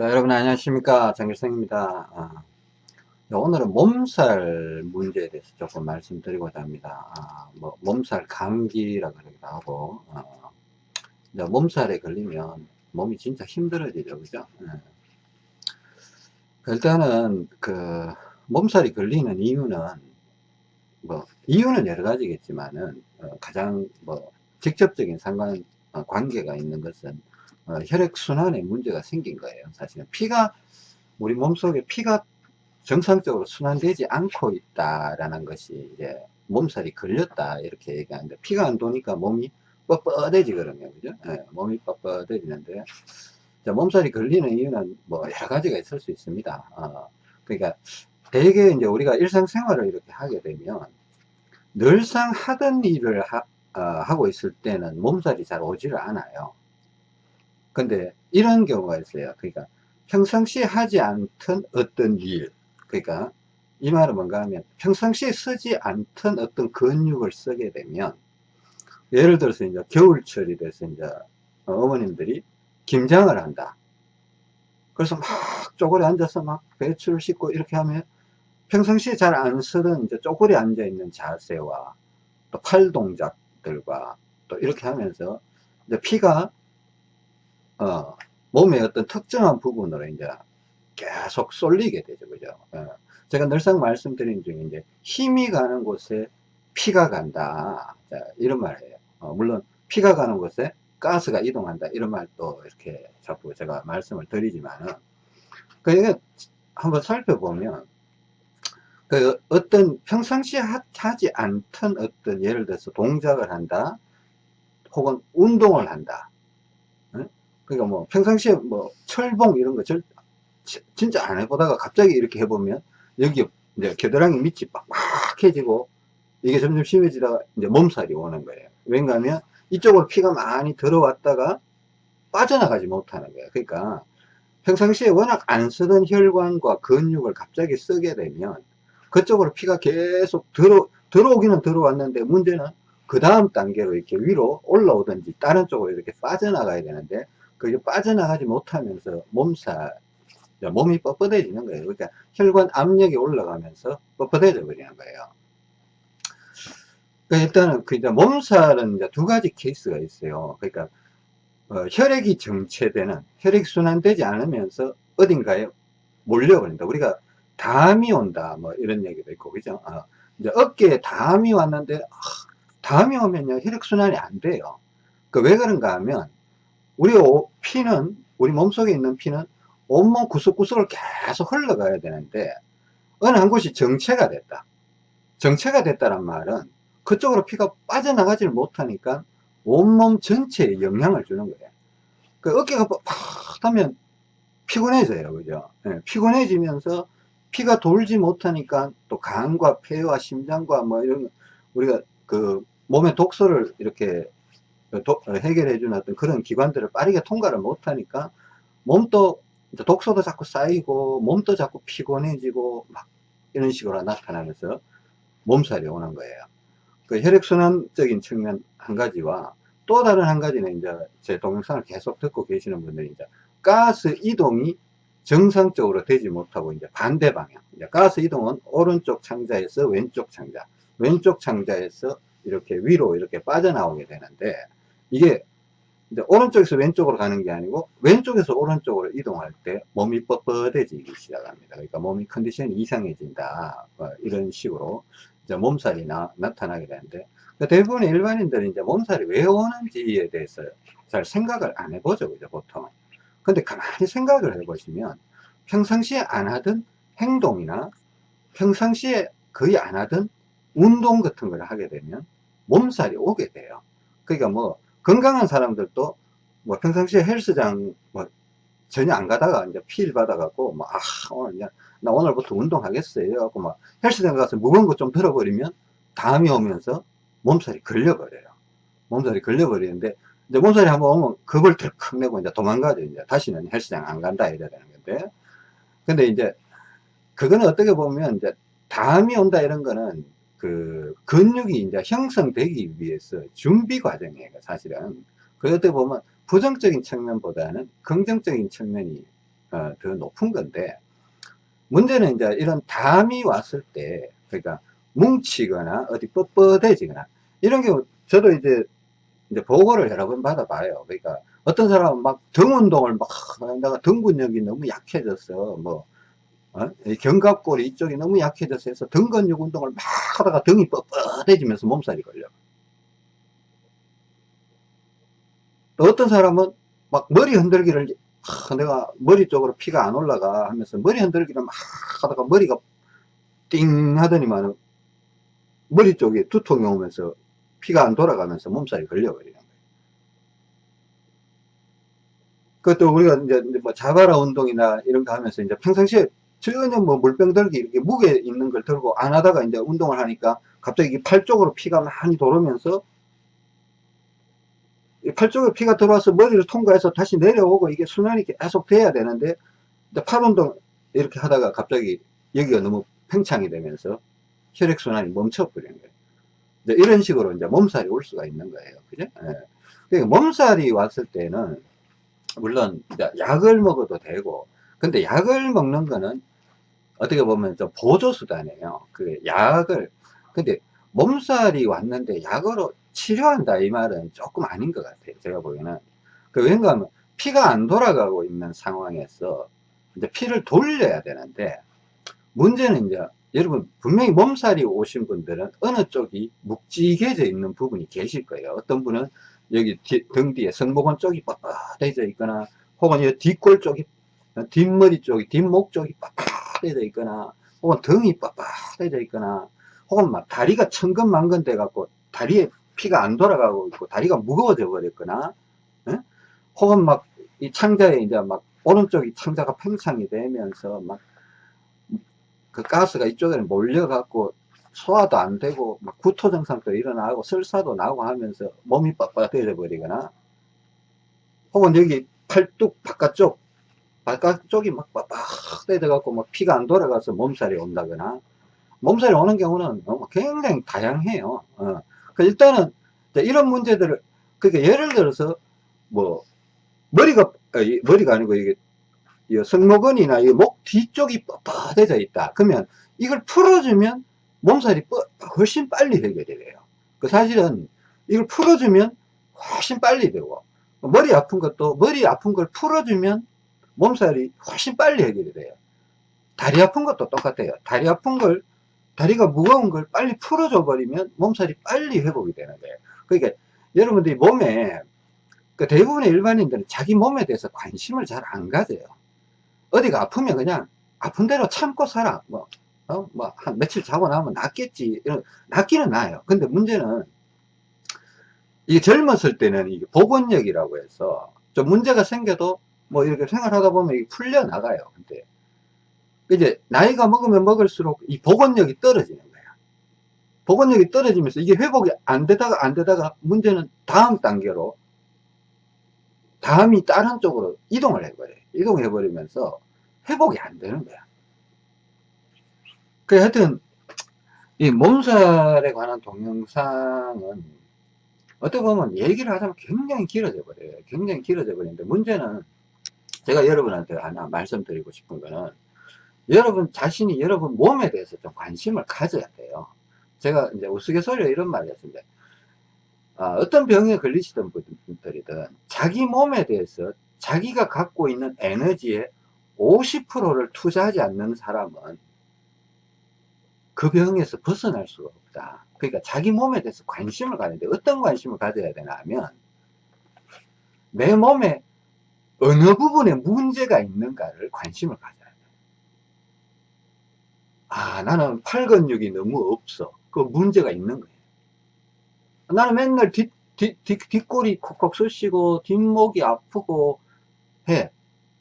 네, 여러분 안녕하십니까? 정길성입니다. 아, 네, 오늘은 몸살 문제에 대해서 조금 말씀드리고자 합니다. 아, 뭐 몸살 감기라 그러기도 하고 어, 몸살에 걸리면 몸이 진짜 힘들어지죠. 그죠? 네. 일단은 그 몸살이 걸리는 이유는 뭐 이유는 여러 가지겠지만은 어, 가장 뭐 직접적인 상관 어, 관계가 있는 것은 어, 혈액순환에 문제가 생긴 거예요. 사실은 피가 우리 몸속에 피가 정상적으로 순환되지 않고 있다라는 것이 이제 몸살이 걸렸다 이렇게 얘기하는데 피가 안 도니까 몸이 뻣뻣해지거든요. 그죠? 네, 몸이 뻣뻣해지는데 몸살이 걸리는 이유는 뭐 여러 가지가 있을 수 있습니다. 어, 그러니까 대개 이제 우리가 일상생활을 이렇게 하게 되면 늘상 하던 일을 하, 어, 고 있을 때는 몸살이 잘 오지를 않아요. 근데 이런 경우가 있어요. 그러니까 평상시에 하지 않던 어떤 일, 그러니까 이 말은 뭔가 하면 평상시에 쓰지 않던 어떤 근육을 쓰게 되면 예를 들어서 이제 겨울철이 돼서 이제 어머님들이 김장을 한다. 그래서 막 쪼그려 앉아서 막 배추를 씻고 이렇게 하면 평상시에 잘 안 쓰던 이제 쪼그려 앉아 있는 자세와 또 팔 동작들과 또 이렇게 하면서 이제 피가 어, 몸의 어떤 특정한 부분으로 이제 계속 쏠리게 되죠. 그죠? 어. 제가 늘상 말씀드린 중에 이제 힘이 가는 곳에 피가 간다. 자, 이런 말이에요. 어, 물론 피가 가는 곳에 가스가 이동한다. 이런 말도 이렇게 자꾸 제가 말씀을 드리지만은 그러니까 한번 살펴보면 그 어떤 평상시에 하지 않던 어떤 예를 들어서 동작을 한다 혹은 운동을 한다 그러니까 뭐 평상시에 뭐 철봉 이런 거 절, 진짜 안 해보다가 갑자기 이렇게 해보면 여기 이제 겨드랑이 밑이 빡빡해지고 이게 점점 심해지다가 이제 몸살이 오는 거예요. 왠가 하면 이쪽으로 피가 많이 들어왔다가 빠져나가지 못하는 거예요. 그러니까 평상시에 워낙 안 쓰던 혈관과 근육을 갑자기 쓰게 되면 그쪽으로 피가 계속 들어, 들어오기는 들어왔는데 문제는 그 다음 단계로 이렇게 위로 올라오든지 다른 쪽으로 이렇게 빠져나가야 되는데 그게 빠져나가지 못하면서 몸살, 몸이 뻣뻣해지는 거예요. 그러니까 혈관 압력이 올라가면서 뻣뻣해져 버리는 거예요. 그러니까 일단은 그 이제 몸살은 이제 두 가지 케이스가 있어요. 그러니까 어, 혈액이 정체되는 혈액 순환되지 않으면서 어딘가에 몰려버린다. 우리가 담이 온다. 뭐 이런 얘기도 있고 그죠? 어, 이제 어깨에 담이 왔는데 어, 담이 오면요 혈액 순환이 안 돼요. 그 왜 그런가 하면 우리 피는 우리 몸속에 있는 피는 온몸 구석구석을 계속 흘러가야 되는데 어느 한 곳이 정체가 됐다. 정체가 됐다는 말은 그쪽으로 피가 빠져나가지 못하니까 온몸 전체에 영향을 주는 거예요. 그 어깨가 팍 하면 피곤해져요. 그죠? 네, 피곤해지면서 피가 돌지 못하니까 또 간과 폐와 심장과 뭐 이런 우리가 그 몸의 독소를 이렇게 도, 해결해 주는 어떤 그런 기관들을 빠르게 통과를 못하니까 몸도 독소도 자꾸 쌓이고 몸도 자꾸 피곤해지고 막 이런 식으로 나타나면서 몸살이 오는 거예요. 그 혈액순환적인 측면 한 가지와 또 다른 한 가지는 이제 제 동영상을 계속 듣고 계시는 분들이 이제 가스 이동이 정상적으로 되지 못하고 이제 반대 방향. 이제 가스 이동은 오른쪽 창자에서 왼쪽 창자, 왼쪽 창자에서 이렇게 위로 이렇게 빠져나오게 되는데 이게 이제 오른쪽에서 왼쪽으로 가는 게 아니고 왼쪽에서 오른쪽으로 이동할 때 몸이 뻣뻣해지기 시작합니다. 그러니까 몸이 컨디션이 이상해진다. 뭐 이런 식으로 이제 몸살이 나, 나타나게 되는데 그러니까 대부분의 일반인들이 이제 몸살이 왜 오는지에 대해서 잘 생각을 안 해보죠. 그죠, 보통. 근데 가만히 생각을 해보시면 평상시에 안 하던 행동이나 평상시에 거의 안 하던 운동 같은 걸 하게 되면 몸살이 오게 돼요. 그러니까 뭐 건강한 사람들도 뭐 평상시에 헬스장 뭐 전혀 안 가다가 이제 피를 받아갖고 뭐, 아, 오늘 그냥 나 오늘부터 운동하겠어요. 이래갖고 막 헬스장 가서 무거운 거 좀 들어버리면 다음이 오면서 몸살이 걸려버려요. 몸살이 걸려버리는데 이제 몸살이 한번 오면 겁을 덜컥 내고 이제 도망가죠. 이제 다시는 헬스장 안 간다 이래야 되는 건데. 근데 이제 그거는 어떻게 보면 이제 다음이 온다 이런 거는 그 근육이 이제 형성되기 위해서 준비 과정이에요 사실은 때 보면 부정적인 측면보다는 긍정적인 측면이 어, 더 높은 건데 문제는 이제 이런 담이 왔을 때 그러니까 뭉치거나 어디 뻣뻣해지거나 이런 경우 저도 이제 이제 보고를 여러 번 받아봐요. 그러니까 어떤 사람은 막 등 운동을 막 내가 등 근육이 너무 약해졌어. 뭐 어? 견갑골이 이쪽이 너무 약해져서 해서 등 근육 운동을 막 하다가 등이 뻣뻣해지면서 몸살이 걸려. 또 어떤 사람은 막 머리 흔들기를 아, 내가 머리 쪽으로 피가 안 올라가 하면서 머리 흔들기를 막 하다가 머리가 띵 하더니만 머리 쪽에 두통이 오면서 피가 안 돌아가면서 몸살이 걸려버리는 거예요. 그것도 우리가 이제 뭐 자바라 운동이나 이런 거 하면서 이제 평상시에 전혀 뭐 물병 들기 이렇게 무게 있는 걸 들고 안 하다가 이제 운동을 하니까 갑자기 팔 쪽으로 피가 많이 돌으면서 팔 쪽에 피가 들어와서 머리를 통과해서 다시 내려오고 이게 순환이 계속 돼야 되는데 팔 운동 이렇게 하다가 갑자기 여기가 너무 팽창이 되면서 혈액순환이 멈춰버리는 거예요. 이제 이런 식으로 이제 몸살이 올 수가 있는 거예요. 그죠? 예. 그러니까 몸살이 왔을 때는 물론 약을 먹어도 되고 근데 약을 먹는 거는 어떻게 보면 좀 보조수단이에요. 그 약을 근데 몸살이 왔는데 약으로 치료한다 이 말은 조금 아닌 것 같아요. 제가 보기에는 그 왠가 하면 피가 안 돌아가고 있는 상황에서 이제 피를 돌려야 되는데 문제는 이제 여러분 분명히 몸살이 오신 분들은 어느 쪽이 묵직해져 있는 부분이 계실 거예요. 어떤 분은 여기 뒤, 등 뒤에 성모근 쪽이 뻣뻣해져 있거나 혹은 이 뒷골 쪽이 뒷머리 쪽이 뒷목 쪽이 뻣 뻣해져 있거나 혹은 등이 뻣뻣해져 있거나 혹은 막 다리가 천근만근 돼 갖고 다리에 피가 안 돌아가고 있고 다리가 무거워져 버렸거나 에? 혹은 막 이 창자에 이제 막 오른쪽이 창자가 팽창이 되면서 막 그 가스가 이쪽에 몰려 갖고 소화도 안 되고 막 구토 증상도 일어나고 설사도 나고 하면서 몸이 뻣뻣해져 버리거나 혹은 여기 팔뚝 바깥쪽 바깥쪽이 막 뻣뻣해져 갖고 막 피가 안 돌아가서 몸살이 온다거나 몸살이 오는 경우는 굉장히 다양해요. 어. 그 일단은 이런 문제들을 그러니까 예를 들어서 뭐 머리가 머리가 아니고 이게 승모근이나 목 뒤쪽이 뻣뻣해져 있다. 그러면 이걸 풀어주면 몸살이 훨씬 빨리 해결이 돼요. 그 사실은 이걸 풀어주면 훨씬 빨리 되고 머리 아픈 것도 머리 아픈 걸 풀어주면 몸살이 훨씬 빨리 해결이 돼요. 다리 아픈 것도 똑같아요. 다리 아픈 걸 다리가 무거운 걸 빨리 풀어줘 버리면 몸살이 빨리 회복이 되는 거예요. 그러니까 여러분들이 몸에 그 대부분의 일반인들은 자기 몸에 대해서 관심을 잘 안 가져요. 어디가 아프면 그냥 아픈 대로 참고 살아. 뭐, 어? 뭐, 한 며칠 자고 나면 낫겠지. 이런, 낫기는 나아요. 근데 문제는, 이게 젊었을 때는 이게 복원력이라고 해서 좀 문제가 생겨도 뭐 이렇게 생활하다 보면 이게 풀려 나가요. 근데 이제 나이가 먹으면 먹을수록 이 복원력이 떨어지는 거야. 복원력이 떨어지면서 이게 회복이 안 되다가 안 되다가 문제는 다음 단계로 다음이 다른 쪽으로 이동을 해버려요. 이동해버리면서 회복이 안 되는 거야. 그 하여튼 이 몸살에 관한 동영상은 어떻게 보면 얘기를 하자면 굉장히 길어져 버려요. 굉장히 길어져 버리는데 문제는 제가 여러분한테 하나 말씀드리고 싶은 거는 여러분 자신이 여러분 몸에 대해서 좀 관심을 가져야 돼요. 제가 이제 우스갯소리로 이런 말을 했습니다. 아, 어떤 병에 걸리시던 분들이든 자기 몸에 대해서 자기가 갖고 있는 에너지의 50%를 투자하지 않는 사람은 그 병에서 벗어날 수가 없다. 그러니까 자기 몸에 대해서 관심을 가는데 어떤 관심을 가져야 되나 하면 내 몸에 어느 부분에 문제가 있는가를 관심을 가져야 돼. 아, 나는 팔 근육이 너무 없어. 그 문제가 있는 거예요. 나는 맨날 뒷, 뒷, 뒷, 뒷골이 콕콕 쑤시고 뒷목이 아프고 해.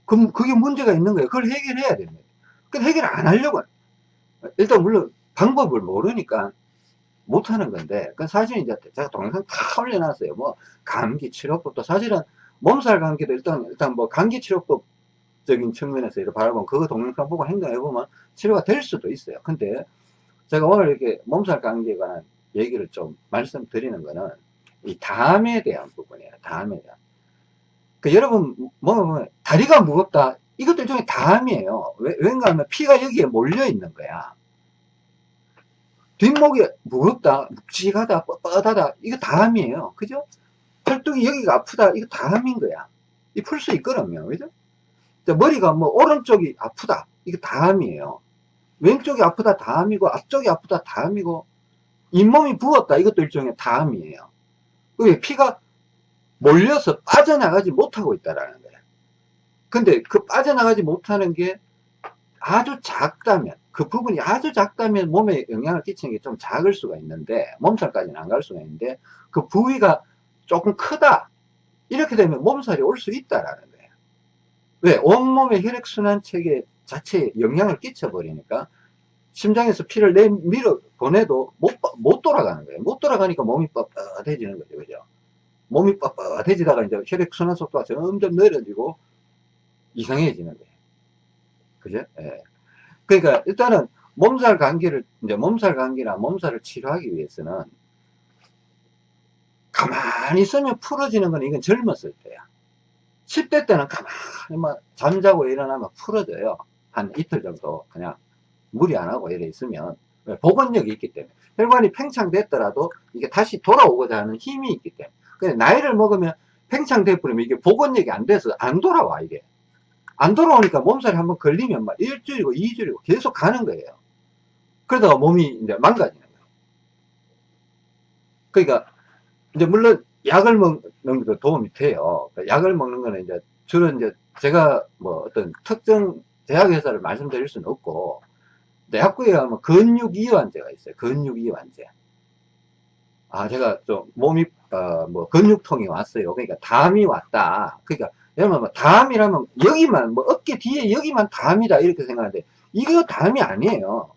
그럼 그게 문제가 있는 거예요. 그걸 해결해야 됩니다. 그 해결 안 하려고. 일단 물론 방법을 모르니까 못하는 건데, 그 사실 이제 제가 동영상 다 올려놨어요. 뭐, 감기 치료법도 사실은 몸살 감기도 일단, 일단 뭐 감기 치료법적인 측면에서 이렇게 바라보면 그거 동영상 보고 행동해 보면 치료가 될 수도 있어요. 근데 제가 오늘 이렇게 몸살 감기에 관한 얘기를 좀 말씀드리는 거는 이 담에 대한 부분이에요. 담에 대한. 그 여러분, 뭐, 뭐, 다리가 무겁다. 이것들 중에 담이에요. 왜, 왠가 하면 피가 여기에 몰려 있는 거야. 뒷목이 무겁다, 묵직하다, 뻣뻣하다, 이거 담이에요. 그죠? 팔뚝이 여기가 아프다, 이거 담인 거야. 이 풀 수 있거든요. 그죠? 머리가 뭐 오른쪽이 아프다, 이거 담이에요. 왼쪽이 아프다, 담이고, 앞쪽이 아프다, 담이고, 잇몸이 부었다, 이것도 일종의 담이에요. 그게 피가 몰려서 빠져나가지 못하고 있다라는 거예요. 근데 그 빠져나가지 못하는 게 아주 작다면, 그 부분이 아주 작다면 몸에 영향을 끼치는 게 좀 작을 수가 있는데, 몸살까지는 안 갈 수가 있는데, 그 부위가 조금 크다. 이렇게 되면 몸살이 올 수 있다라는 거예요. 왜? 온몸의 혈액순환 체계 자체에 영향을 끼쳐버리니까, 심장에서 피를 내 밀어 보내도 못, 못 돌아가는 거예요. 못 돌아가니까 몸이 뻣뻣해지는 거죠. 그죠? 몸이 뻣뻣해지다가 이제 혈액순환 속도가 점점 느려지고 이상해지는 거예요. 그죠? 예. 그러니까 일단은 몸살 감기를, 이제 몸살 감기나 몸살을 치료하기 위해서는 가만히 있으면 풀어지는 건 이건 젊었을 때야. 10대 때는 가만히 막 잠자고 일어나면 풀어져요. 한 이틀 정도 그냥 무리 안 하고 이래 있으면. 복원력이 있기 때문에. 혈관이 팽창됐더라도 이게 다시 돌아오고자 하는 힘이 있기 때문에. 근데 나이를 먹으면 팽창돼 버리면 이게 복원력이 안 돼서 안 돌아와 이게. 안 돌아오니까 몸살이 한번 걸리면 막 일주일이고 이주일이고 계속 가는 거예요. 그러다가 몸이 이제 망가지는 거예요. 그러니까 이제 물론 약을 먹는 것도 도움이 돼요 그러니까 약을 먹는 거는 이제 주로 이제 제가 뭐 어떤 특정 제약회사를 말씀드릴 수는 없고 약국에 가면 근육 이완제가 있어요. 근육 이완제. 아, 제가 좀 몸이, 어, 뭐, 근육통이 왔어요. 그러니까 담이 왔다. 그러니까, 여러분, 뭐, 담이라면 여기만, 뭐, 어깨 뒤에 여기만 담이다. 이렇게 생각하는데, 이거 담이 아니에요.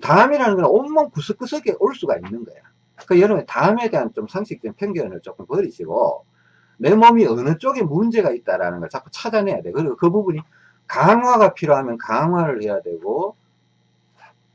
담이라는 건 온몸 구석구석에 올 수가 있는 거야. 그 여러분, 담에 대한 좀 상식적인 편견을 조금 버리시고, 내 몸이 어느 쪽에 문제가 있다라는 걸 자꾸 찾아내야 돼. 그리고 그 부분이 강화가 필요하면 강화를 해야 되고,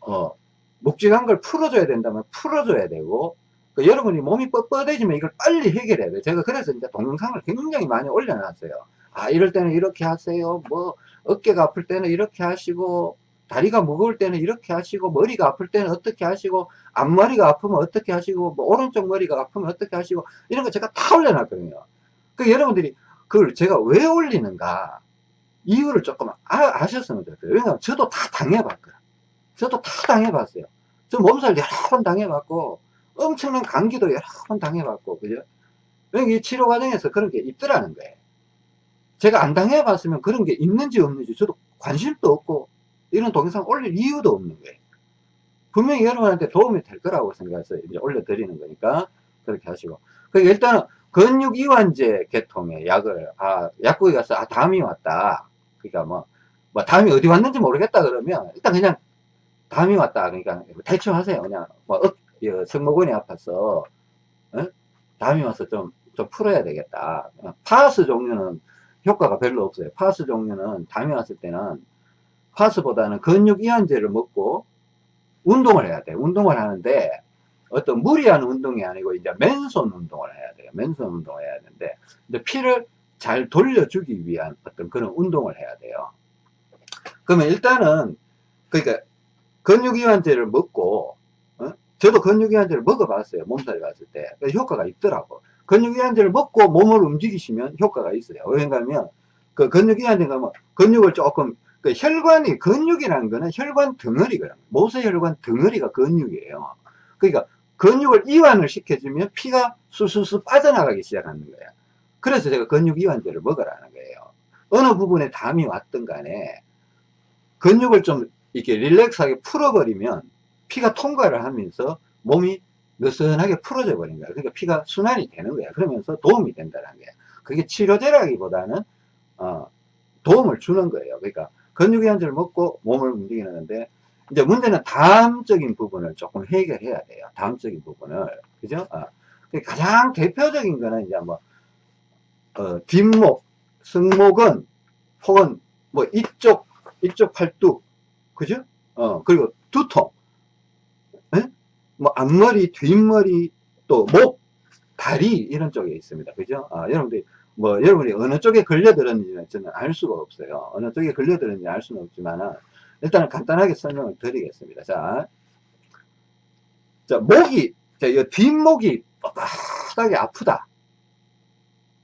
어, 묵직한 걸 풀어줘야 된다면 풀어줘야 되고, 그 여러분이 몸이 뻣뻣해지면 이걸 빨리 해결해야 돼요. 제가 그래서 이제 동영상을 굉장히 많이 올려놨어요. 아, 이럴 때는 이렇게 하세요. 뭐, 어깨가 아플 때는 이렇게 하시고, 다리가 무거울 때는 이렇게 하시고, 머리가 아플 때는 어떻게 하시고, 앞머리가 아프면 어떻게 하시고, 뭐, 오른쪽 머리가 아프면 어떻게 하시고, 이런 거 제가 다 올려놨거든요. 그 여러분들이 그걸 제가 왜 올리는가, 이유를 조금 아, 셨으면 좋겠어요. 왜냐면 저도 다 당해봤거든요. 저도 다 당해봤어요. 저 몸살 여러 번 당해봤고, 엄청난 감기도 여러 번 당해봤고, 그죠? 이 치료 과정에서 그런 게 있더라는 거예요. 제가 안 당해봤으면 그런 게 있는지 없는지 저도 관심도 없고, 이런 동영상 올릴 이유도 없는 거예요. 분명히 여러분한테 도움이 될 거라고 생각해서 이제 올려드리는 거니까, 그렇게 하시고. 그러니까 일단은 근육 이완제 계통의 약을, 아, 약국에 가서, 아, 담이 왔다. 그러니까 뭐, 뭐, 담이 어디 왔는지 모르겠다 그러면, 일단 그냥 담이 왔다. 그러니까 대충 하세요. 그냥 뭐 어, 승모근이 아파서 어? 담이 와서 좀, 좀 풀어야 되겠다. 파스 종류는 효과가 별로 없어요. 파스 종류는 담이 왔을 때는 파스보다는 근육 이완제를 먹고 운동을 해야 돼요. 운동을 하는데 어떤 무리한 운동이 아니고 이제 맨손 운동을 해야 돼요. 맨손 운동을 해야 되는데 근데 피를 잘 돌려주기 위한 어떤 그런 운동을 해야 돼요. 그러면 일단은 그러니까 근육이완제를 먹고 어? 저도 근육이완제를 먹어봤어요 몸살이 왔을 때 효과가 있더라고 근육이완제를 먹고 몸을 움직이시면 효과가 있어요 왜냐하면 그 근육이완제가 뭐 근육을 조금 그 혈관이 근육이라는 거는 혈관 덩어리거든요 모세혈관 덩어리가 근육이에요 그러니까 근육을 이완을 시켜주면 피가 술술술 빠져나가기 시작하는 거예요 그래서 제가 근육 이완제를 먹으라는 거예요 어느 부분에 담이 왔든 간에 근육을 좀 이렇게 릴렉스하게 풀어버리면 피가 통과를 하면서 몸이 느슨하게 풀어져 버린 거야. 그러니까 피가 순환이 되는 거야. 그러면서 도움이 된다는 거야. 그게 치료제라기보다는 어, 도움을 주는 거예요. 그러니까 근육이완제를 먹고 몸을 움직이는 건데 이제 문제는 다음적인 부분을 조금 해결해야 돼요. 다음적인 부분을 그죠? 어. 가장 대표적인 거는 이제 뭐 어, 뒷목, 승모근 혹은 뭐 이쪽 이쪽 팔뚝 그죠? 어, 그리고 두통, 에? 예? 뭐 앞머리, 뒷머리, 또 목, 다리 이런 쪽에 있습니다. 그죠? 아, 여러분들이 뭐 여러분이 어느 쪽에 걸려들었는지는 저는 알 수가 없어요. 어느 쪽에 걸려들었는지 알 수는 없지만 일단은 간단하게 설명을 드리겠습니다. 자, 자 목이 자, 이 뒷목이 뻣뻣하게 아프다.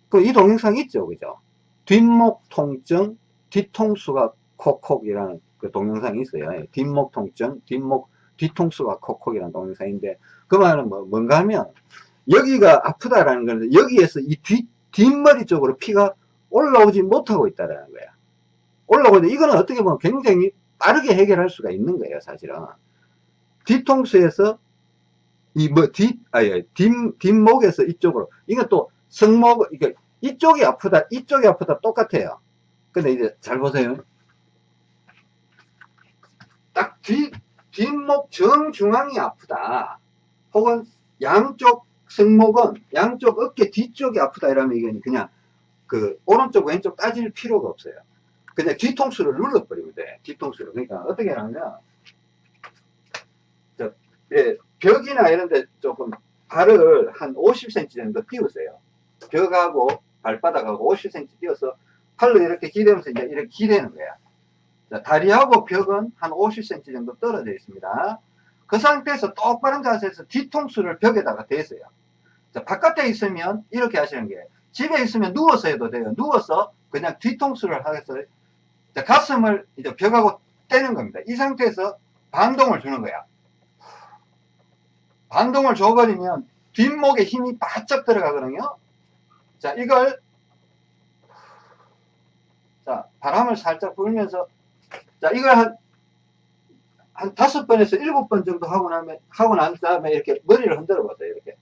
그 이 동영상 있죠, 그죠? 뒷목 통증, 뒤통수가 콕콕이라는 그 동영상이 있어요. 예, 뒷목 통증, 뒷목 뒤통수가 콕콕이라는 동영상인데 그 말은 뭐 뭔가 하면 여기가 아프다라는 거는 여기에서 이 뒷, 뒷머리 쪽으로 피가 올라오지 못하고 있다라는 거야. 올라오고 있는데 이거는 어떻게 보면 굉장히 빠르게 해결할 수가 있는 거예요, 사실은. 뒤통수에서 이 뭐 뒷, 아니, 뒷, 뒷목에서 이쪽으로. 이건 또 승목, 이게 이쪽이 아프다, 이쪽이 아프다 똑같아요. 근데 이제 잘 보세요. 딱 뒤, 뒷목 정중앙이 아프다. 혹은 양쪽 승목은 양쪽 어깨 뒤쪽이 아프다 이러면 이게 그냥 그 오른쪽 왼쪽 따질 필요가 없어요. 그냥 뒤통수를 눌러버리면 돼. 뒤통수를. 그러니까 어떻게 하냐면 저, 예, 벽이나 이런 데 조금 발을 한 50cm 정도 띄우세요. 벽하고 발바닥하고 50cm 띄워서 팔로 이렇게 기대면서 이제 이렇게 기대는 거야. 자, 다리하고 벽은 한 50cm 정도 떨어져 있습니다. 그 상태에서 똑바른 자세에서 뒤통수를 벽에다가 대세요. 자, 바깥에 있으면 이렇게 하시는 게 집에 있으면 누워서 해도 돼요. 누워서 그냥 뒤통수를 하겠어 자, 가슴을 이제 벽하고 떼는 겁니다. 이 상태에서 반동을 주는 거야. 반동을 줘버리면 뒷목에 힘이 바짝 들어가거든요. 자, 이걸 자, 바람을 살짝 불면서 자, 이걸 한, 한 다섯 번에서 일곱 번 정도 하고 나면, 하고 난 다음에 이렇게 머리를 흔들어 보세요, 이렇게.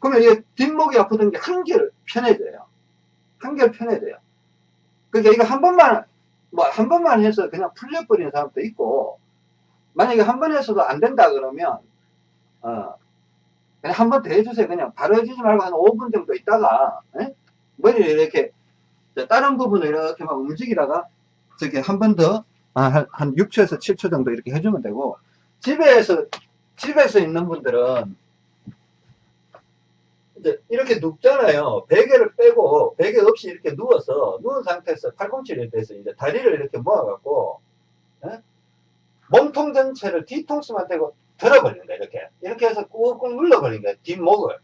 그러면 이게 뒷목이 아프던 게 한결 편해져요. 한결 편해져요. 그러니까 이거 한 번만, 뭐, 한 번만 해서 그냥 풀려버리는 사람도 있고, 만약에 한 번 해서도 안 된다 그러면, 어, 그냥 한 번 더 해주세요. 그냥 바로 해주지 말고 한 5분 정도 있다가, 에? 머리를 이렇게, 다른 부분을 이렇게 막 움직이다가, 저기 한 번 더, 아, 한, 한 6초에서 7초 정도 이렇게 해주면 되고, 집에서, 집에서 있는 분들은, 이렇게 눕잖아요. 베개를 빼고 베개 없이 이렇게 누워서 누운 상태에서 팔꿈치를 대서 이제 다리를 이렇게 모아갖고 예? 몸통 전체를 뒤통수만 대고 거야 이렇게 이렇게 해서 꾹꾹 거야 뒷목을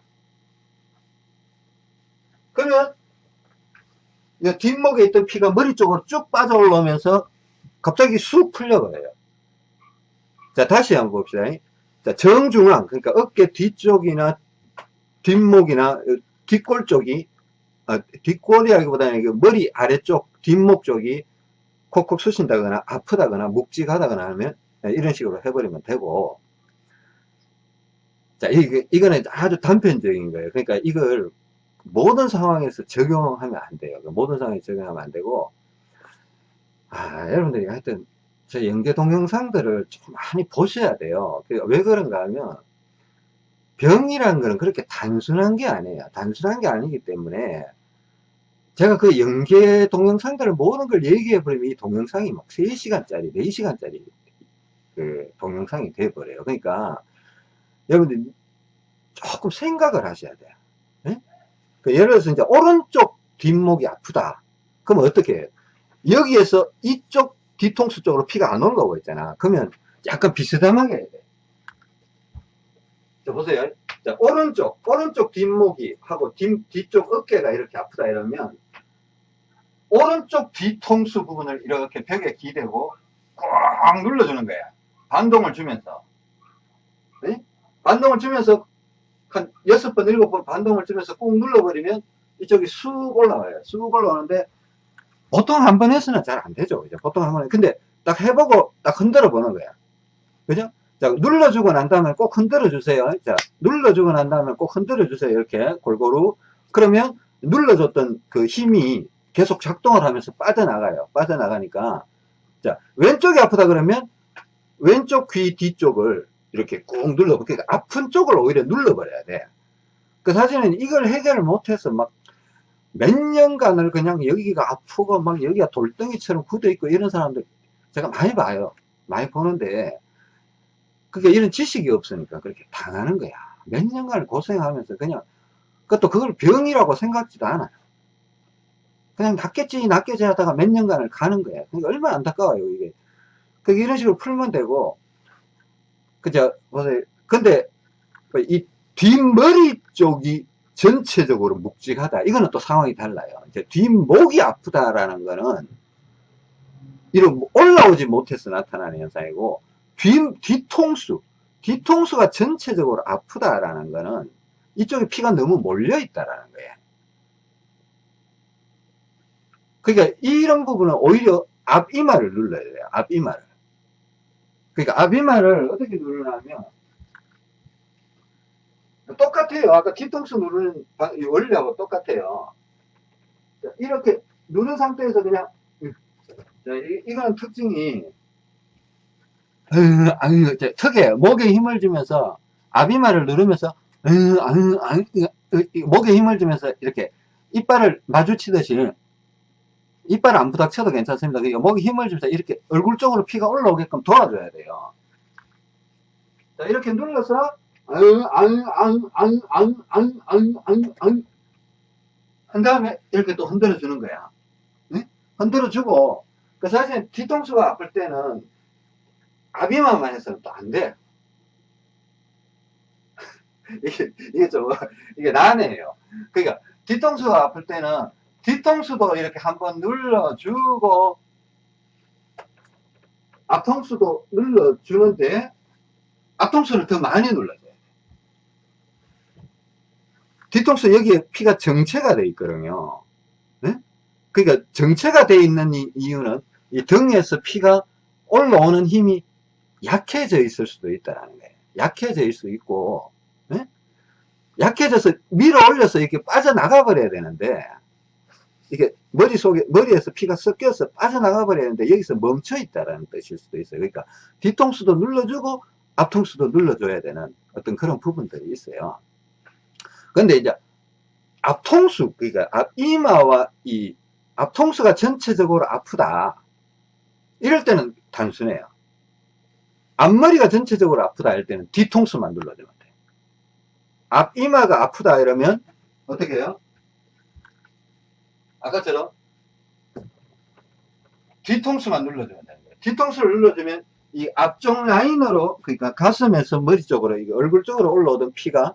그러면 이 뒷목에 있던 피가 머리 쪽으로 쭉 빠져 올라오면서 갑자기 쑥 풀려버려요 자 다시 한번 봅시다 자 정중앙 그러니까 어깨 뒤쪽이나 뒷목이나 뒷골 쪽이 아, 뒷골이라기보다는 그 머리 아래쪽 뒷목 쪽이 콕콕 쑤신다거나 아프다거나 묵직하다거나 하면 이런 식으로 해버리면 되고. 자 이, 이거는 아주 단편적인 거예요. 그러니까 이걸 모든 상황에서 적용하면 안 돼요. 모든 상황에 적용하면 안 되고. 아 여러분들이 하여튼 저 연계 동영상들을 좀 많이 보셔야 돼요. 왜 그런가 하면 병이라는 거는 그렇게 단순한 게 아니에요. 단순한 게 아니기 때문에 제가 그 연계 동영상들을 모든 걸 얘기해 버리면 이 동영상이 막 3시간짜리, 4시간짜리 그 동영상이 돼 버려요. 그러니까 여러분들 조금 생각을 하셔야 돼요. 네? 그 예를 들어서 이제 오른쪽 뒷목이 아프다. 그럼 어떻게 해요? 여기에서 이쪽 뒤통수 쪽으로 피가 안 올라오고 있잖아. 그러면 약간 비스듬하게 해야 돼. 자, 보세요. 자, 오른쪽, 오른쪽 뒷목이 하고 뒤, 뒤쪽 어깨가 이렇게 아프다 이러면 오른쪽 뒤통수 부분을 이렇게 벽에 기대고 꽉 눌러주는 거야. 반동을 주면서. 네? 반동을 주면서 한 여섯 번, 일곱 번 반동을 주면서 꾹 눌러버리면 이쪽이 쑥 올라와요. 쑥 올라오는데 보통 한번 해서는 잘 안 되죠. 그죠? 보통 한 번. 근데 딱 해보고 딱 흔들어 보는 거야. 그죠? 자, 눌러주고 난 다음에 꼭 흔들어 주세요. 자, 눌러주고 난 다음에 꼭 흔들어 주세요. 이렇게 골고루. 그러면 눌러줬던 그 힘이 계속 작동을 하면서 빠져나가요. 빠져나가니까. 자, 왼쪽이 아프다 그러면 왼쪽 귀 뒤쪽을 이렇게 꾹 눌러, 그러니까 아픈 쪽을 오히려 눌러버려야 돼. 그 사실은 이걸 해결을 못해서 막 몇 년간을 그냥 여기가 아프고 막 여기가 돌덩이처럼 굳어 있고 이런 사람들 제가 많이 봐요. 많이 보는데 그러니까 이런 지식이 없으니까 그렇게 당하는 거야. 몇 년간을 고생하면서 그냥 그것도 그걸 병이라고 생각지도 않아요. 그냥 낫겠지, 낫겠지 하다가 몇 년간을 가는 거예요. 그러니까 얼마나 안타까워요, 이게. 그 이런 식으로 풀면 되고, 그죠, 보세요. 근데, 이 뒷머리 쪽이 전체적으로 묵직하다. 이거는 또 상황이 달라요. 이제 뒷목이 아프다라는 거는, 이런 올라오지 못해서 나타나는 현상이고, 뒤, 뒤통수, 뒤통수가 전체적으로 아프다라는 거는, 이쪽에 피가 너무 몰려 있다라는 거예요. 그러니까 이런 부분은 오히려 앞이마를 눌러야 돼요. 앞이마를. 그러니까 앞이마를 어떻게 누르냐면 똑같아요. 아까 뒤통수 누르는 원리하고 똑같아요. 이렇게 누른 상태에서 그냥 자, 이거는 특징이 턱에 목에 힘을 주면서 앞이마를 누르면서 목에 힘을 주면서 이렇게 이빨을 마주치듯이 이빨 안 부닥쳐도 괜찮습니다. 그러니까 목에 힘을 주면서 이렇게 얼굴 쪽으로 피가 올라오게끔 도와줘야 돼요. 자, 이렇게 눌러서 한 다음에 이렇게 또 흔들어 주는 거야. 네? 흔들어 주고 그 사실 뒤통수가 아플 때는 아비만만 해서는 또 안 돼. 이게, 이게 좀, 이게 난해해요. 그러니까, 뒤통수가 아플 때는 뒤통수도 이렇게 한번 눌러주고 앞통수도 눌러주는데 앞통수를 더 많이 눌러줘야 돼. 뒤통수 여기에 피가 정체가 돼 있거든요. 네? 그러니까 정체가 돼 있는 이유는 이 등에서 피가 올라오는 힘이 약해져 있을 수도 있다는 거예요. 약해져 있을 수 있고 네? 약해져서 밀어 올려서 이렇게 빠져나가 버려야 되는데 이게 머릿속에, 머리에서 피가 섞여서 빠져나가 버리는데 여기서 멈춰 있다라는 뜻일 수도 있어요. 그러니까 뒤통수도 눌러주고 앞통수도 눌러줘야 되는 어떤 그런 부분들이 있어요. 근데 이제 앞통수, 그러니까 앞 이마와 이 앞통수가 전체적으로 아프다. 이럴 때는 단순해요. 앞머리가 전체적으로 아프다 할 때는 뒤통수만 눌러주면 돼요. 앞이마가 아프다 이러면 어떻게 해요? 아까처럼 뒤통수만 눌러주면 되는 거예요. 뒤통수를 눌러주면 이 앞쪽 라인으로 그러니까 가슴에서 머리 쪽으로 이게 얼굴 쪽으로 올라오던 피가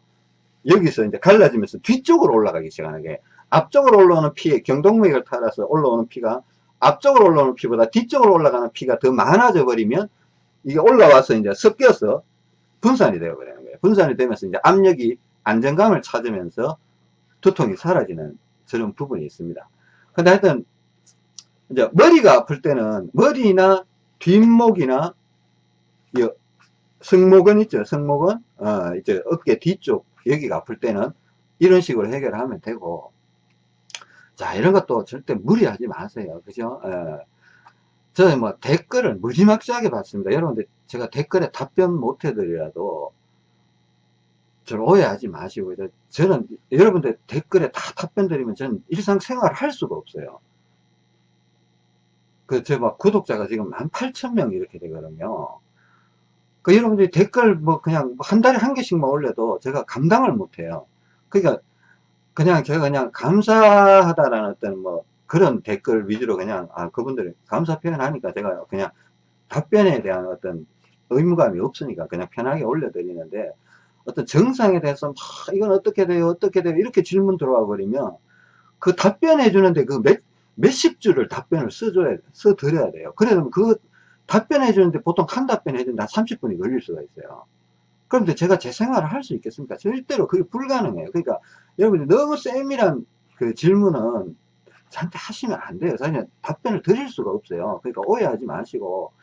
여기서 이제 갈라지면서 뒤쪽으로 올라가기 시작하는 게 앞쪽으로 올라오는 피에 경동맥을 따라서 올라오는 피가 앞쪽으로 올라오는 피보다 뒤쪽으로 올라가는 피가 더 많아져 버리면 이게 올라와서 이제 섞여서 분산이 되어 버리는 거예요. 분산이 되면서 이제 압력이 안정감을 찾으면서 두통이 사라지는 저런 부분이 있습니다. 근데 하여튼, 이제 머리가 아플 때는 머리나 뒷목이나, 승모근 있죠. 승모근, 어, 이제 어깨 뒤쪽, 여기가 아플 때는 이런 식으로 해결하면 되고, 자, 이런 것도 절대 무리하지 마세요. 그죠? 예. 저는 뭐 댓글을 무지막지하게 봤습니다. 여러분들 제가 댓글에 답변 못 해드리라도 저를 오해하지 마시고 저는 여러분들 댓글에 다 답변 드리면 저는 일상생활 할 수가 없어요. 그저 막 구독자가 지금 18,000명 이렇게 되거든요. 그 여러분들이 댓글 뭐 그냥 한 달에 한 개씩만 올려도 제가 감당을 못해요. 그러니까 그냥 제가 그냥 감사하다라는 어떤 뭐 그런 댓글 위주로 그냥 아 그분들 감사 표현하니까 제가 그냥 답변에 대한 어떤 의무감이 없으니까 그냥 편하게 올려드리는데 어떤 정상에 대해서 막 이건 어떻게 돼요 어떻게 돼요 이렇게 질문 들어와 버리면 그 답변해 주는데 그 몇, 몇십 줄을 답변을 써줘야 써 드려야 돼요. 그러면 그 답변해 주는데 보통 한 답변 해준다 30분이 걸릴 수가 있어요. 그런데 제가 제 생활을 할 수 있겠습니까? 절대로 그게 불가능해요. 그러니까 여러분들 너무 세밀한 그 질문은 저한테 하시면 안 돼요 사실 답변을 드릴 수가 없어요 그러니까 오해하지 마시고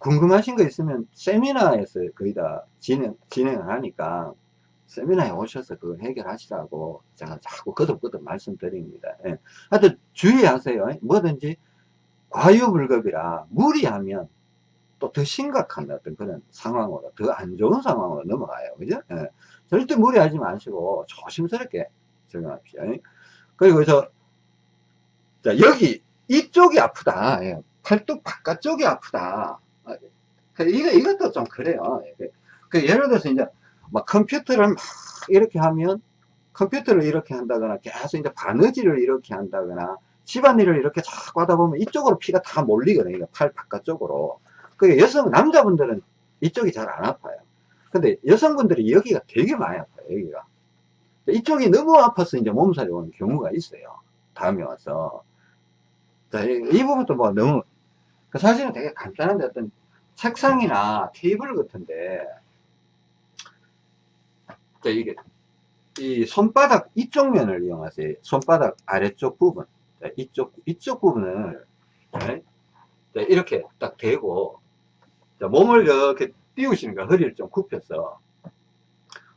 궁금하신 거 있으면 세미나에서 거의 다 진행, 진행을 하니까 세미나에 오셔서 그거 해결하시라고 제가 자꾸 거듭거듭 말씀드립니다. 예. 하여튼 주의하세요. 뭐든지 과유불급이라 무리하면 또 더 심각한 어떤 그런 상황으로 더 안 좋은 상황으로 넘어가요. 그죠? 예. 절대 무리하지 마시고 조심스럽게 적용합시다. 그리고 저, 자, 여기, 이쪽이 아프다. 예. 팔뚝 바깥쪽이 아프다. 그 이거, 이것도 좀 그래요. 그, 그 예를 들어서 이제 막 컴퓨터를 막 이렇게 하면 컴퓨터를 이렇게 한다거나 계속 이제 바느질을 이렇게 한다거나 집안일을 이렇게 자꾸 하다 보면 이쪽으로 피가 다 몰리거든요. 팔 바깥쪽으로. 그 여성, 남자분들은 이쪽이 잘 안 아파요. 근데 여성분들이 여기가 되게 많이 아파요. 여기가. 이쪽이 너무 아파서 이제 몸살이 오는 경우가 있어요. 다음에 와서. 자, 이, 이 부분도 뭐 너무, 그 사실은 되게 간단한데 어떤 책상이나 테이블 같은데, 자, 이게, 이 손바닥 이쪽 면을 이용하세요. 손바닥 아래쪽 부분. 자, 이쪽, 이쪽 부분을, 네? 자, 이렇게 딱 대고, 자, 몸을 이렇게 띄우시는 거야. 허리를 좀 굽혀서.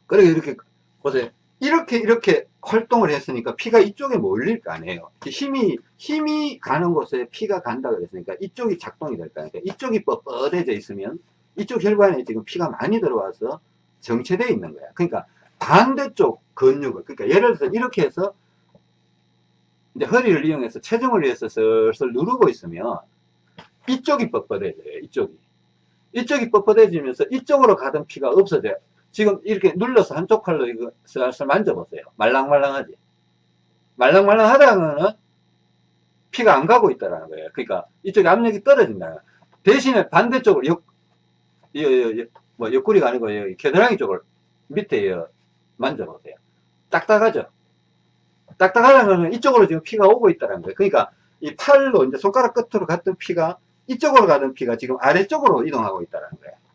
그래, 이렇게, 보세요. 이렇게, 이렇게 활동을 했으니까 피가 이쪽에 몰릴 거 아니에요. 힘이, 힘이 가는 곳에 피가 간다 그랬으니까 이쪽이 작동이 될 거 아니에요. 이쪽이 뻣뻣해져 있으면 이쪽 혈관에 지금 피가 많이 들어와서 정체되어 있는 거야. 그러니까 반대쪽 근육을, 그러니까 예를 들어서 이렇게 해서 이제 허리를 이용해서 체중을 위해서 슬슬 누르고 있으면 이쪽이 뻣뻣해져요. 이쪽이. 이쪽이 뻣뻣해지면서 이쪽으로 가던 피가 없어져요. 지금 이렇게 눌러서 한쪽 팔로 이거 슬슬 만져보세요. 말랑말랑하지? 말랑말랑하다는 피가 안 가고 있다는 거예요. 그러니까 이쪽에 압력이 떨어진다. 대신에 반대쪽으로 옆, 여, 여, 여, 뭐 옆구리가 아니고 여기 겨드랑이 쪽을 밑에 여, 만져보세요. 딱딱하죠? 딱딱하다는 건 이쪽으로 지금 피가 오고 있다는 거예요. 그러니까 이 팔로 이제 손가락 끝으로 갔던 피가 이쪽으로 가던 피가 지금 아래쪽으로 이동하고 있다는 거예요.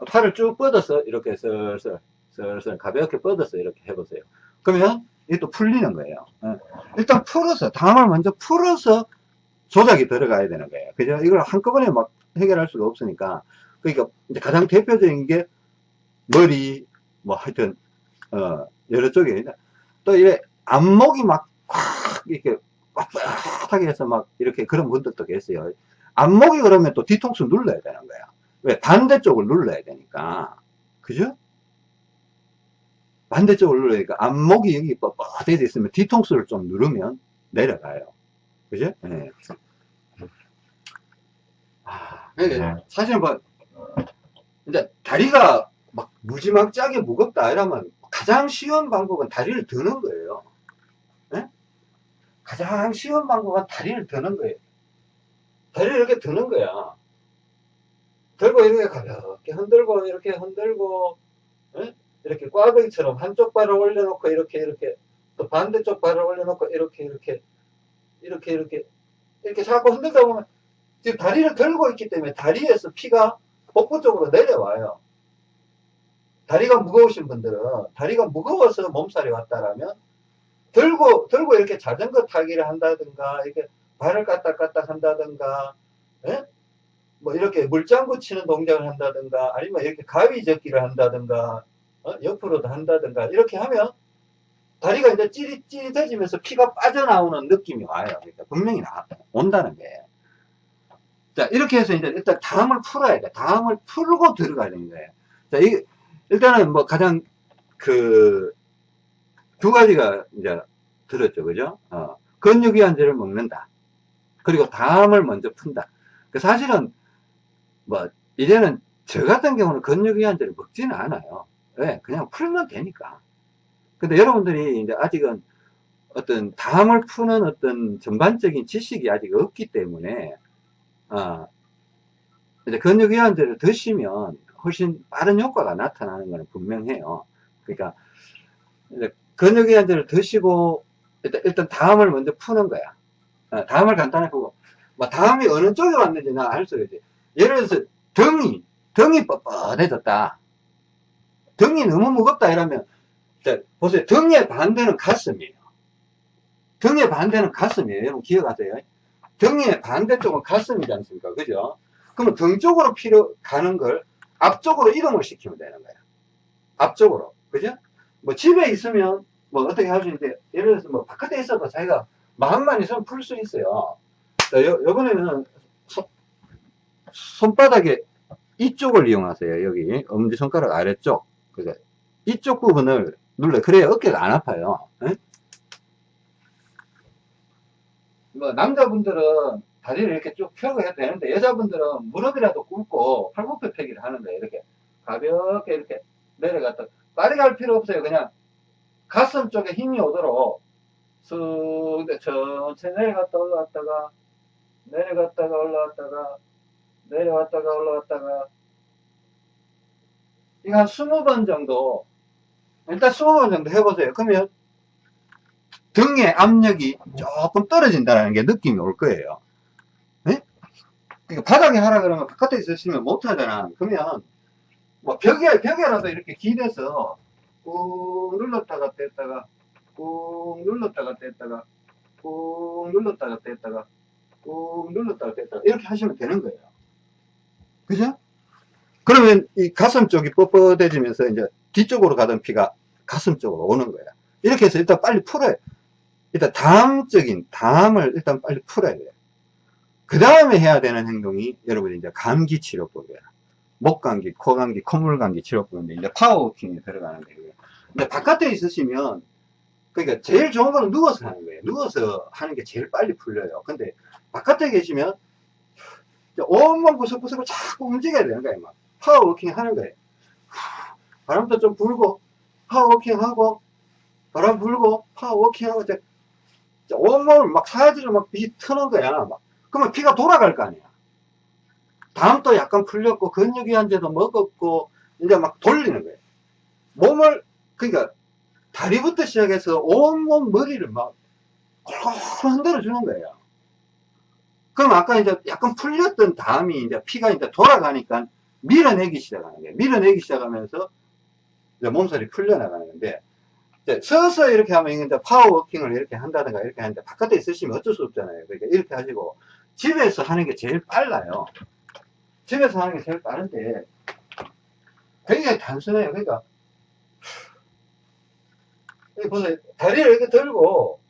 네? 팔을 쭉 뻗어서 이렇게 슬슬 슬슬 가볍게 뻗어서 이렇게 해보세요. 그러면 이게 또 풀리는 거예요. 네. 일단 풀어서 다음을 먼저 풀어서 조작이 들어가야 되는 거예요. 그죠? 이걸 한꺼번에 막 해결할 수가 없으니까 그러니까 이제 가장 대표적인 게 머리 뭐 하여튼 어 여러 쪽에 또 이래 안목이 막꽉 이렇게 빳빳하게 해서 막 이렇게 그런 분들도 계세요. 안목이 그러면 또 뒤통수 눌러야 되는 거야. 왜? 반대쪽을 눌러야 되니까. 그죠? 반대쪽을 눌러니까 안목이 여기 뻣뻣해 있으면 뒤통수를 좀 누르면 내려가요. 그죠? 네. 아, 사실 뭐, 이제 다리가 막 무지막지하게 무겁다 이러면 가장 쉬운 방법은 다리를 드는 거예요. 네? 가장 쉬운 방법은 다리를 드는 거예요. 다리를 이렇게 드는 거야. 들고 이렇게 가볍게 흔들고 이렇게 흔들고 네? 이렇게 꽈배기처럼 한쪽 발을 올려놓고 이렇게 이렇게 또 반대쪽 발을 올려놓고 이렇게 이렇게 이렇게 이렇게 이렇게 자꾸 흔들다 보면 지금 다리를 들고 있기 때문에 다리에서 피가 복부 쪽으로 내려와요. 다리가 무거우신 분들은 다리가 무거워서 몸살이 왔다라면 들고 들고 이렇게 자전거 타기를 한다든가 이렇게 발을 까딱까딱 한다든가 예? 뭐 이렇게 물장구 치는 동작을 한다든가 아니면 이렇게 가위 접기를 한다든가 어? 옆으로도 한다든가 이렇게 하면 다리가 이제 찌릿찌릿해지면서 피가 빠져나오는 느낌이 와요. 그러니까 분명히 나, 온다는 게. 자, 이렇게 해서 이제 일단 다음을 풀어야 돼. 다음을 풀고 들어가야 되는 거예요. 자, 이, 일단은 뭐 가장 그 두 가지가 이제 들었죠. 그죠? 어, 근육이완제를 먹는다. 그리고 다음을 먼저 푼다. 그 사실은 뭐 이제는 저 같은 경우는 근육이완제를 먹지는 않아요. 왜? 그냥 풀면 되니까. 근데 여러분들이 이제 아직은 어떤 다음을 푸는 어떤 전반적인 지식이 아직 없기 때문에, 어, 이제 근육이완제를 드시면 훨씬 빠른 효과가 나타나는 것은 분명해요. 그러니까, 근육이완제를 드시고, 일단, 일단 다음을 먼저 푸는 거야. 어, 다음을 간단하게 보고, 뭐 다음이 어느 쪽에 왔는지 나 알 수가 있지. 예를 들어서 등이, 등이 뻣뻣해졌다. 등이 너무 무겁다 이러면, 자, 보세요. 등의 반대는 가슴이에요. 등의 반대는 가슴이에요. 여러분 기억하세요. 등의 반대쪽은 가슴이지 않습니까? 그죠? 그러면 등 쪽으로 필요 가는 걸 앞쪽으로 이동을 시키면 되는 거예요. 앞쪽으로. 그죠? 뭐 집에 있으면 뭐 어떻게 할 수 있는데 예를 들어서 뭐 바깥에 있어도 자기가 마음만 있으면 풀 수 있어요. 자, 요, 요번에는 손, 손바닥에 이쪽을 이용하세요. 여기 엄지손가락 아래쪽. 그러니까 이쪽 부분을 눌러. 그래야 어깨가 안 아파요. 에? 뭐 남자분들은 다리를 이렇게 쭉 펴고 해도 되는데 여자분들은 무릎이라도 꿇고 팔굽혀 펴기를 하는데 이렇게 가볍게 이렇게 내려갔다 빠르게 할 필요 없어요. 그냥 가슴 쪽에 힘이 오도록 쑥 천천히 내려갔다 올라갔다가 내려갔다가 올라갔다가 내려갔다가 올라갔다가 이거 한 20번 정도 일단 20번 정도 해보세요. 그러면 등의 압력이 조금 떨어진다는 게 느낌이 올 거예요. 네? 바닥에 하라 그러면 바깥에 있으시면 못 하잖아. 그러면 뭐 벽에, 벽에라도 이렇게 기대서 꾹 눌렀다가 뗐다가 꾹 눌렀다가 뗐다가 꾹 눌렀다가 뗐다가 꾹 눌렀다가 뗐다가 이렇게 하시면 되는 거예요. 그죠? 그러면 이 가슴 쪽이 뻣뻣해지면서 이제 뒤쪽으로 가던 피가 가슴 쪽으로 오는 거야. 이렇게 해서 일단 빨리 풀어요. 일단 다음적인 담을 일단 빨리 풀어야 돼요. 그 다음에 해야 되는 행동이 여러분이 이제 감기 치료법이에요. 목 감기, 코 감기, 콧물 감기 치료법인데 이제 파워워킹에 들어가는 거예요. 근데 바깥에 있으시면 그러니까 제일 좋은 거는 누워서 하는 거예요. 누워서 하는 게 제일 빨리 풀려요. 근데 바깥에 계시면 온몸 구석구석을 자꾸 움직여야 되는 거예요. 막 power walking 하는 거예요. 바람도 좀 불고 power walking 하고 바람 불고 power walking 하고 온몸을 막 사지를 막 비트는 거야. 막. 그러면 피가 돌아갈 거 아니야. 다음 또 약간 풀렸고 근육이한제도 먹었고 이제 막 돌리는 거예요. 몸을 그러니까 다리부터 시작해서 온몸 머리를 막 콜콜 흔들어 주는 거예요. 그럼 아까 이제 약간 풀렸던 다음이 이제 피가 이제 돌아가니까 밀어내기 시작하는 거예요. 밀어내기 시작하면서 이제 몸살이 풀려나가는 건데 서서 이렇게 하면 이제 파워워킹을 이렇게 한다든가 이렇게 하는데 바깥에 있으시면 어쩔 수 없잖아요. 그러니까 이렇게 하시고 집에서 하는 게 제일 빨라요. 집에서 하는 게 제일 빠른데 굉장히 단순해요. 그러니까 보세요. 다리를 이렇게 들고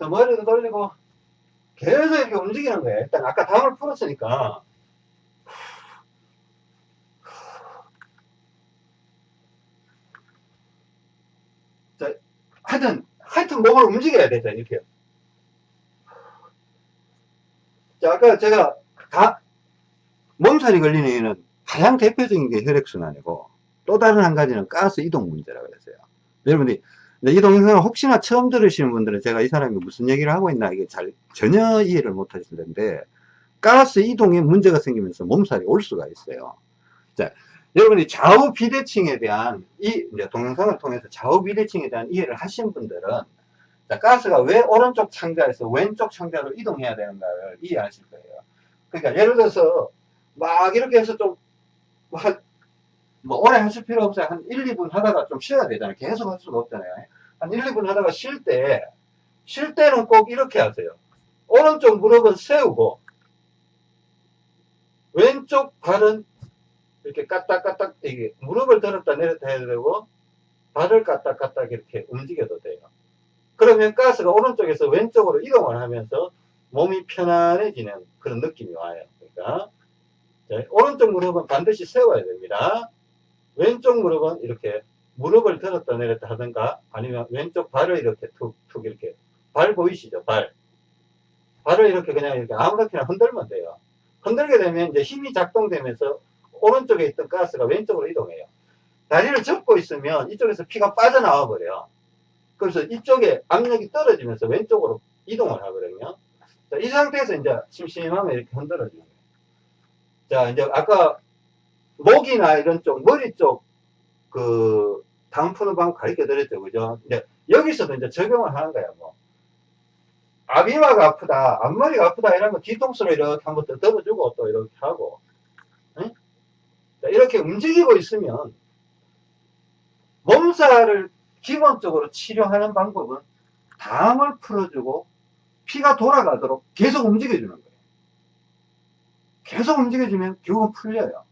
머리도 돌리고 계속 이렇게 움직이는 거예요. 일단 아까 담을 풀었으니까 자, 하여튼 하여튼 몸을 움직여야 되죠. 이렇게 자, 아까 제가 다 몸살이 걸리는 이유는 가장 대표적인 게 혈액순환이고 또 다른 한 가지는 가스 이동 문제라고 그랬어요. 여러분들이 이 동영상을 혹시나 처음 들으시는 분들은 제가 이 사람이 무슨 얘기를 하고 있나 이게 잘 전혀 이해를 못 하실 텐데 가스 이동에 문제가 생기면서 몸살이 올 수가 있어요. 자, 여러분이 좌우 비대칭에 대한 이 동영상을 통해서 좌우 비대칭에 대한 이해를 하신 분들은 자, 가스가 왜 오른쪽 창자에서 왼쪽 창자로 이동해야 되는가를 이해하실 거예요. 그러니까 예를 들어서 막 이렇게 해서 좀, 뭐, 오래 하실 필요 없어요. 한 1, 2분 하다가 좀 쉬어야 되잖아요. 계속 할 수가 없잖아요. 한 1, 2분 하다가 쉴 때, 쉴 때는 꼭 이렇게 하세요. 오른쪽 무릎은 세우고, 왼쪽 발은 이렇게 까딱까딱, 이게 무릎을 들었다 내렸다 해야 되고, 발을 까딱까딱 이렇게 움직여도 돼요. 그러면 가스가 오른쪽에서 왼쪽으로 이동을 하면서 몸이 편안해지는 그런 느낌이 와요. 그러니까 네, 오른쪽 무릎은 반드시 세워야 됩니다. 왼쪽 무릎은 이렇게 무릎을 들었다 내렸다 하든가 아니면 왼쪽 발을 이렇게 툭툭 이렇게 발 보이시죠? 발. 발을 이렇게 그냥 이렇게 아무렇게나 흔들면 돼요. 흔들게 되면 이제 힘이 작동되면서 오른쪽에 있던 가스가 왼쪽으로 이동해요. 다리를 접고 있으면 이쪽에서 피가 빠져나와 버려요. 그래서 이쪽에 압력이 떨어지면서 왼쪽으로 이동을 하거든요. 자, 이 상태에서 이제 심심하면 이렇게 흔들어주는 거예요. 자, 이제 아까 목이나 이런 쪽, 머리 쪽, 그, 다음 푸는 방법 가르쳐 드렸죠. 그죠? 이제 여기서도 이제 적용을 하는 거야, 뭐. 앞이마가 아프다, 앞머리가 아프다 이러면 뒤통수로 이렇게 한번 더듬어주고 또 이렇게 하고. 응? 자, 이렇게 움직이고 있으면 몸살을 기본적으로 치료하는 방법은 담을 풀어주고 피가 돌아가도록 계속 움직여주는 거예요. 계속 움직여주면 결국은 풀려요.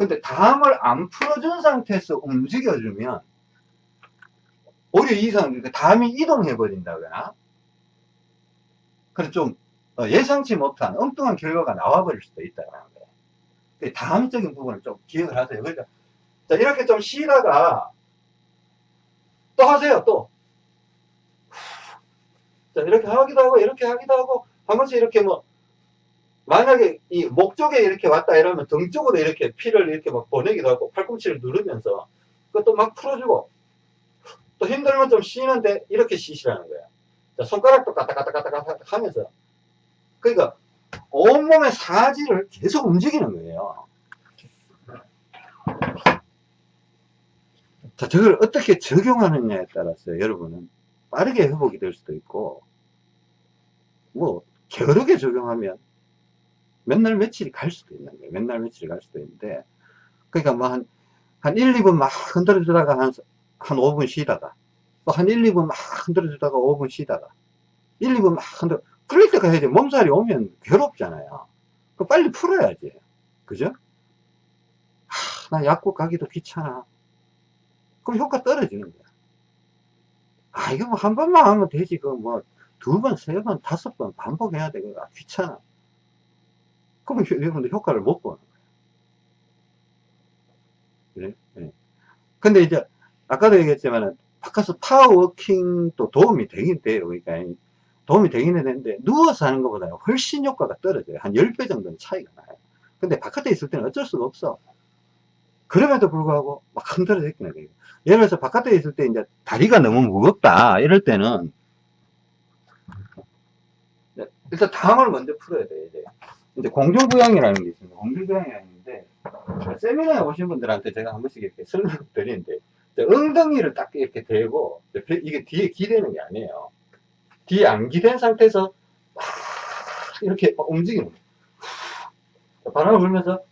근데 담을 안 풀어준 상태에서 움직여주면 오히려 이상, 그러니까 담이 이동해 버린다거나 그래서 좀 어, 예상치 못한 엉뚱한 결과가 나와 버릴 수도 있다는 거예요. 다음적인 부분을 좀 기억을 하세요. 그러니까 이렇게 좀 쉬다가 또 하세요, 또. 자, 이렇게 하기도 하고, 이렇게 하기도 하고, 한 번씩 이렇게 뭐, 만약에 이 목 쪽에 이렇게 왔다 이러면 등 쪽으로 이렇게 피를 이렇게 막 보내기도 하고, 팔꿈치를 누르면서, 그것도 막 풀어주고, 또 힘들면 좀 쉬는데 이렇게 쉬시라는 거야. 자, 손가락도 까딱까딱까딱 하면서 그러니까 온몸의 사지를 계속 움직이는 거예요. 자, 저걸 어떻게 적용하느냐에 따라서 여러분은 빠르게 회복이 될 수도 있고, 뭐, 게으르게 적용하면 맨날 며칠이 갈 수도 있는 거예요. 맨날 며칠이 갈 수도 있는데, 그러니까 뭐 한, 한 1, 2분 막 흔들어 주다가 한, 한 5분 쉬다가, 또 한 1, 2분 막 흔들어 주다가 5분 쉬다가, 1, 2분 막 흔들어, 풀릴 때가 해야지. 몸살이 오면 괴롭잖아요. 그 빨리 풀어야지. 그죠? 하, 나 약국 가기도 귀찮아. 그럼 효과 떨어지는 거야. 아, 이거 뭐 한 번만 하면 되지. 그 뭐, 두 번, 세 번, 다섯 번 반복해야 돼. 그 귀찮아. 그러면 여러분들 효과를 못 보는 거야. 그래? 네. 근데 이제, 아까도 얘기했지만, 바깥에서 파워워킹도 도움이 되긴 돼요. 그러니까, 도움이 되긴 되는데, 누워서 하는 것보다 훨씬 효과가 떨어져요. 한 10배 정도는 차이가 나요. 근데 바깥에 있을 때는 어쩔 수가 없어. 그럼에도 불구하고 막 흔들어 제끼는 거예요. 예를 들어서 바깥에 있을 때 이제 다리가 너무 무겁다 이럴 때는 일단 당을 먼저 풀어야 돼요. 이제 공중부양이라는 게 있습니다. 공중부양이라는 게 있는데 세미나에 오신 분들한테 제가 한 번씩 이렇게 설명드리는데 엉덩이를 딱 이렇게 대고 이게 뒤에 기대는 게 아니에요. 뒤에 안 기댄 상태에서 막 이렇게 움직이는 거예요. 바람을 불면서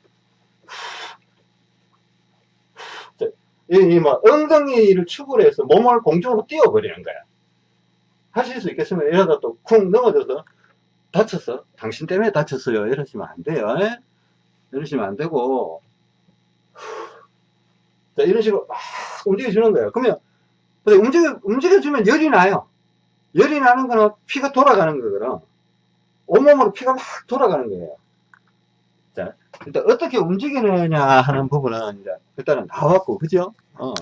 이, 뭐, 엉덩이를 축을 해서 몸을 공중으로 띄워버리는 거야. 하실 수 있겠으면 이러다 또 쿵 넘어져서 다쳤어. 당신 때문에 다쳤어요. 이러시면 안 돼요. 에? 예? 이러시면 안 되고. 자, 이런 식으로 막 움직여주는 거예요. 그러면, 움직여, 움직여주면 열이 나요. 열이 나는 거는 피가 돌아가는 거거든. 온몸으로 피가 막 돌아가는 거예요. 자, 일단 어떻게 움직이느냐 하는 부분은 이제 일단은 나왔고, 그죠? 어.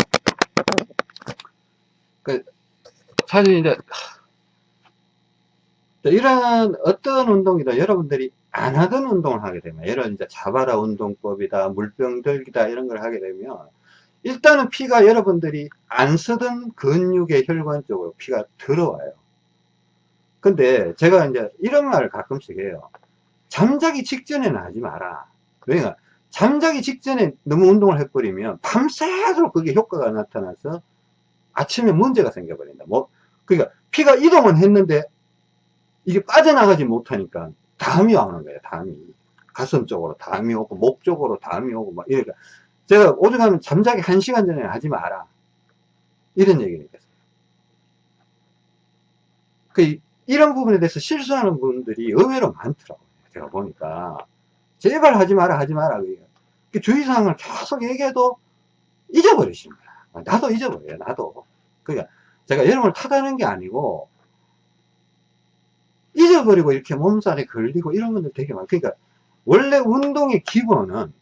그, 사실 이제, 이런 어떤 운동이다 여러분들이 안 하던 운동을 하게 되면, 예를 이제 자바라 운동법이다, 물병 들기다, 이런 걸 하게 되면, 일단은 피가 여러분들이 안 쓰던 근육의 혈관 쪽으로 피가 들어와요. 근데 제가 이제 이런 말을 가끔씩 해요. 잠자기 직전에는 하지 마라. 그러니까 잠자기 직전에 너무 운동을 해버리면 밤새도록 그게 효과가 나타나서 아침에 문제가 생겨버린다. 뭐, 그러니까 피가 이동은 했는데 이게 빠져나가지 못하니까 담이 오는 거예요. 담이. 가슴 쪽으로 담이 오고 목 쪽으로 담이 오고 막 이러니까 제가 오죽하면 잠자기 한 시간 전에 하지 마라. 이런 얘기니까. 그 이런 부분에 대해서 실수하는 분들이 의외로 많더라고요. 제가 보니까 제발 하지 마라 하지 마라 그 주의사항을 계속 얘기해도 잊어버리시는 거야 나도 잊어버려요 나도 그러니까 제가 여러분을 탓하는 게 아니고 잊어버리고 이렇게 몸살에 걸리고 이런 분들 되게 많아요 그러니까 원래 운동의 기본은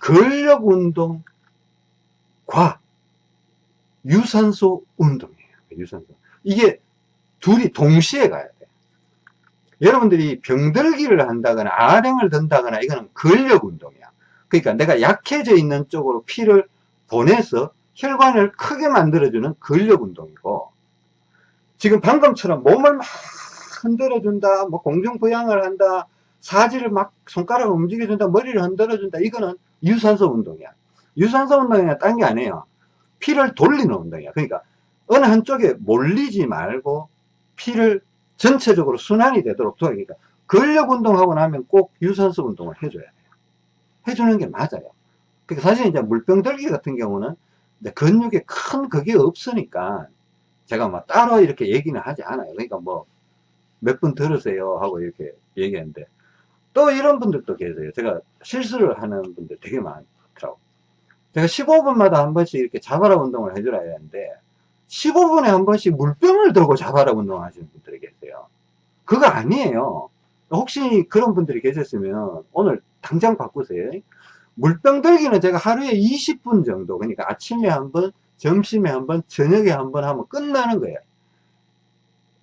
근력 운동과 유산소 운동이에요. 유산소. 이게 둘이 동시에 가야 돼. 여러분들이 병들기를 한다거나 아령을 든다거나 이거는 근력 운동이야. 그러니까 내가 약해져 있는 쪽으로 피를 보내서 혈관을 크게 만들어주는 근력 운동이고 지금 방금처럼 몸을 막 흔들어준다, 뭐 공중부양을 한다, 사지를 막 손가락을 움직여준다, 머리를 흔들어준다, 이거는 유산소 운동이야. 유산소 운동이야, 딴 게 아니에요. 피를 돌리는 운동이야. 그러니까 어느 한쪽에 몰리지 말고 피를 전체적으로 순환이 되도록 도와주니까 근력 운동하고 나면 꼭 유산소 운동을 해줘야 돼요. 해주는 게 맞아요. 그러니까 사실 이제 물병 들기 같은 경우는 근육에 큰 그게 없으니까 제가 막 따로 이렇게 얘기는 하지 않아요. 그러니까 뭐 몇 분 들으세요 하고 이렇게 얘기했는데 또 이런 분들도 계세요. 제가 실수를 하는 분들 되게 많더라고. 제가 15분마다 한 번씩 이렇게 자바라 운동을 해줘야 되는데 15분에 한 번씩 물병을 들고 자바라 운동하시는 분들이 계세요. 그거 아니에요. 혹시 그런 분들이 계셨으면 오늘 당장 바꾸세요. 물병 들기는 제가 하루에 20분 정도, 그러니까 아침에 한 번, 점심에 한 번, 저녁에 한 번 하면 끝나는 거예요.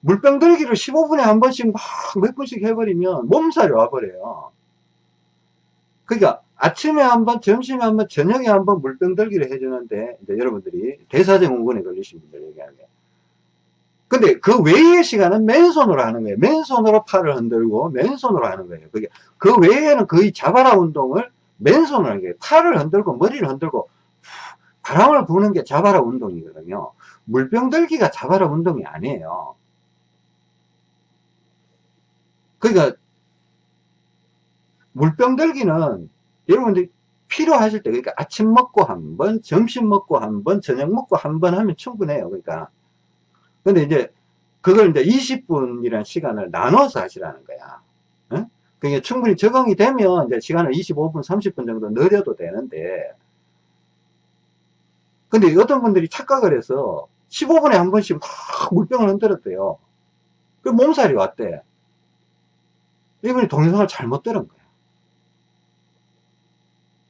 물병 들기를 15분에 한 번씩 막 몇 분씩 해버리면 몸살이 와버려요. 그러니까 아침에 한 번, 점심에 한 번, 저녁에 한 번 물병 들기를 해주는데, 이제 여러분들이 대사증후군에 걸리신 분들 얘기하는. 근데 그 외의 시간은 맨손으로 하는 거예요. 맨손으로 팔을 흔들고, 맨손으로 하는 거예요. 그게, 그 외에는 거의 자바라 운동을 맨손으로 하는 거예요. 팔을 흔들고, 머리를 흔들고, 바람을 부는 게 자바라 운동이거든요. 물병 들기가 자바라 운동이 아니에요. 그러니까, 물병 들기는 여러분들이 필요하실 때, 그러니까 아침 먹고 한 번, 점심 먹고 한 번, 저녁 먹고 한 번 하면 충분해요. 그러니까. 근데 이제, 그걸 이제 20분이라는 시간을 나눠서 하시라는 거야. 응? 그게 충분히 적응이 되면 이제 시간을 25분, 30분 정도 늘려도 되는데, 근데 어떤 분들이 착각을 해서 15분에 한 번씩 막 물병을 흔들었대요. 그 몸살이 왔대. 이분이 동영상을 잘못 들은 거야.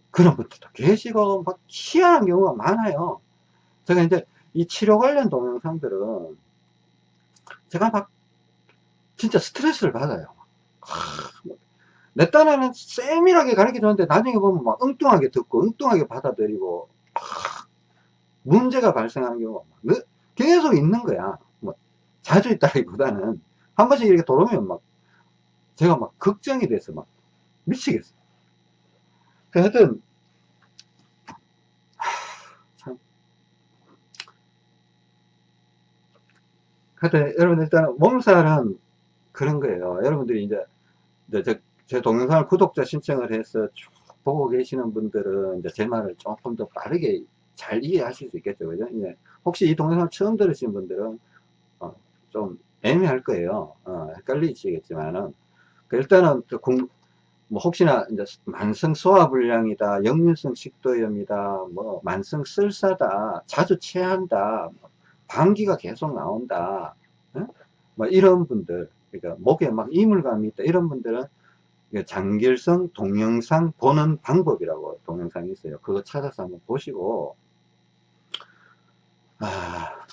그런 분들도 계시고, 막 희한한 경우가 많아요. 제가 이제 이 치료 관련 동영상들은 제가 막 진짜 스트레스를 받아요. 내 딴에는 세밀하게 가르쳐 줬는데 나중에 보면 막 엉뚱하게 듣고 엉뚱하게 받아들이고 문제가 발생하는 경우가 계속 있는 거야. 뭐 자주 있다기보다는 한 번씩 이렇게 돌아오면 막 제가 막 걱정이 돼서 막 미치겠어요. 하여튼 참 하여튼 여러분 일단 몸살은 그런 거예요. 여러분들이 이제, 이제 제, 제 동영상을 구독자 신청을 해서 쭉 보고 계시는 분들은 이제 제 말을 조금 더 빠르게 잘 이해하실 수 있겠죠. 그죠? 이제 혹시 이 동영상 처음 들으신 분들은 어, 좀 애매할 거예요. 어, 헷갈리시겠지만은 그 일단은 공, 뭐 혹시나 이제 만성 소화불량이다, 역류성 식도염이다, 뭐 만성 쓸사다, 자주 체한다, 뭐 방귀가 계속 나온다, 어? 뭐 이런 분들, 그러니까 목에 막 이물감이 있다 이런 분들은 장결성 동영상 보는 방법이라고 동영상이 있어요. 그거 찾아서 한번 보시고 아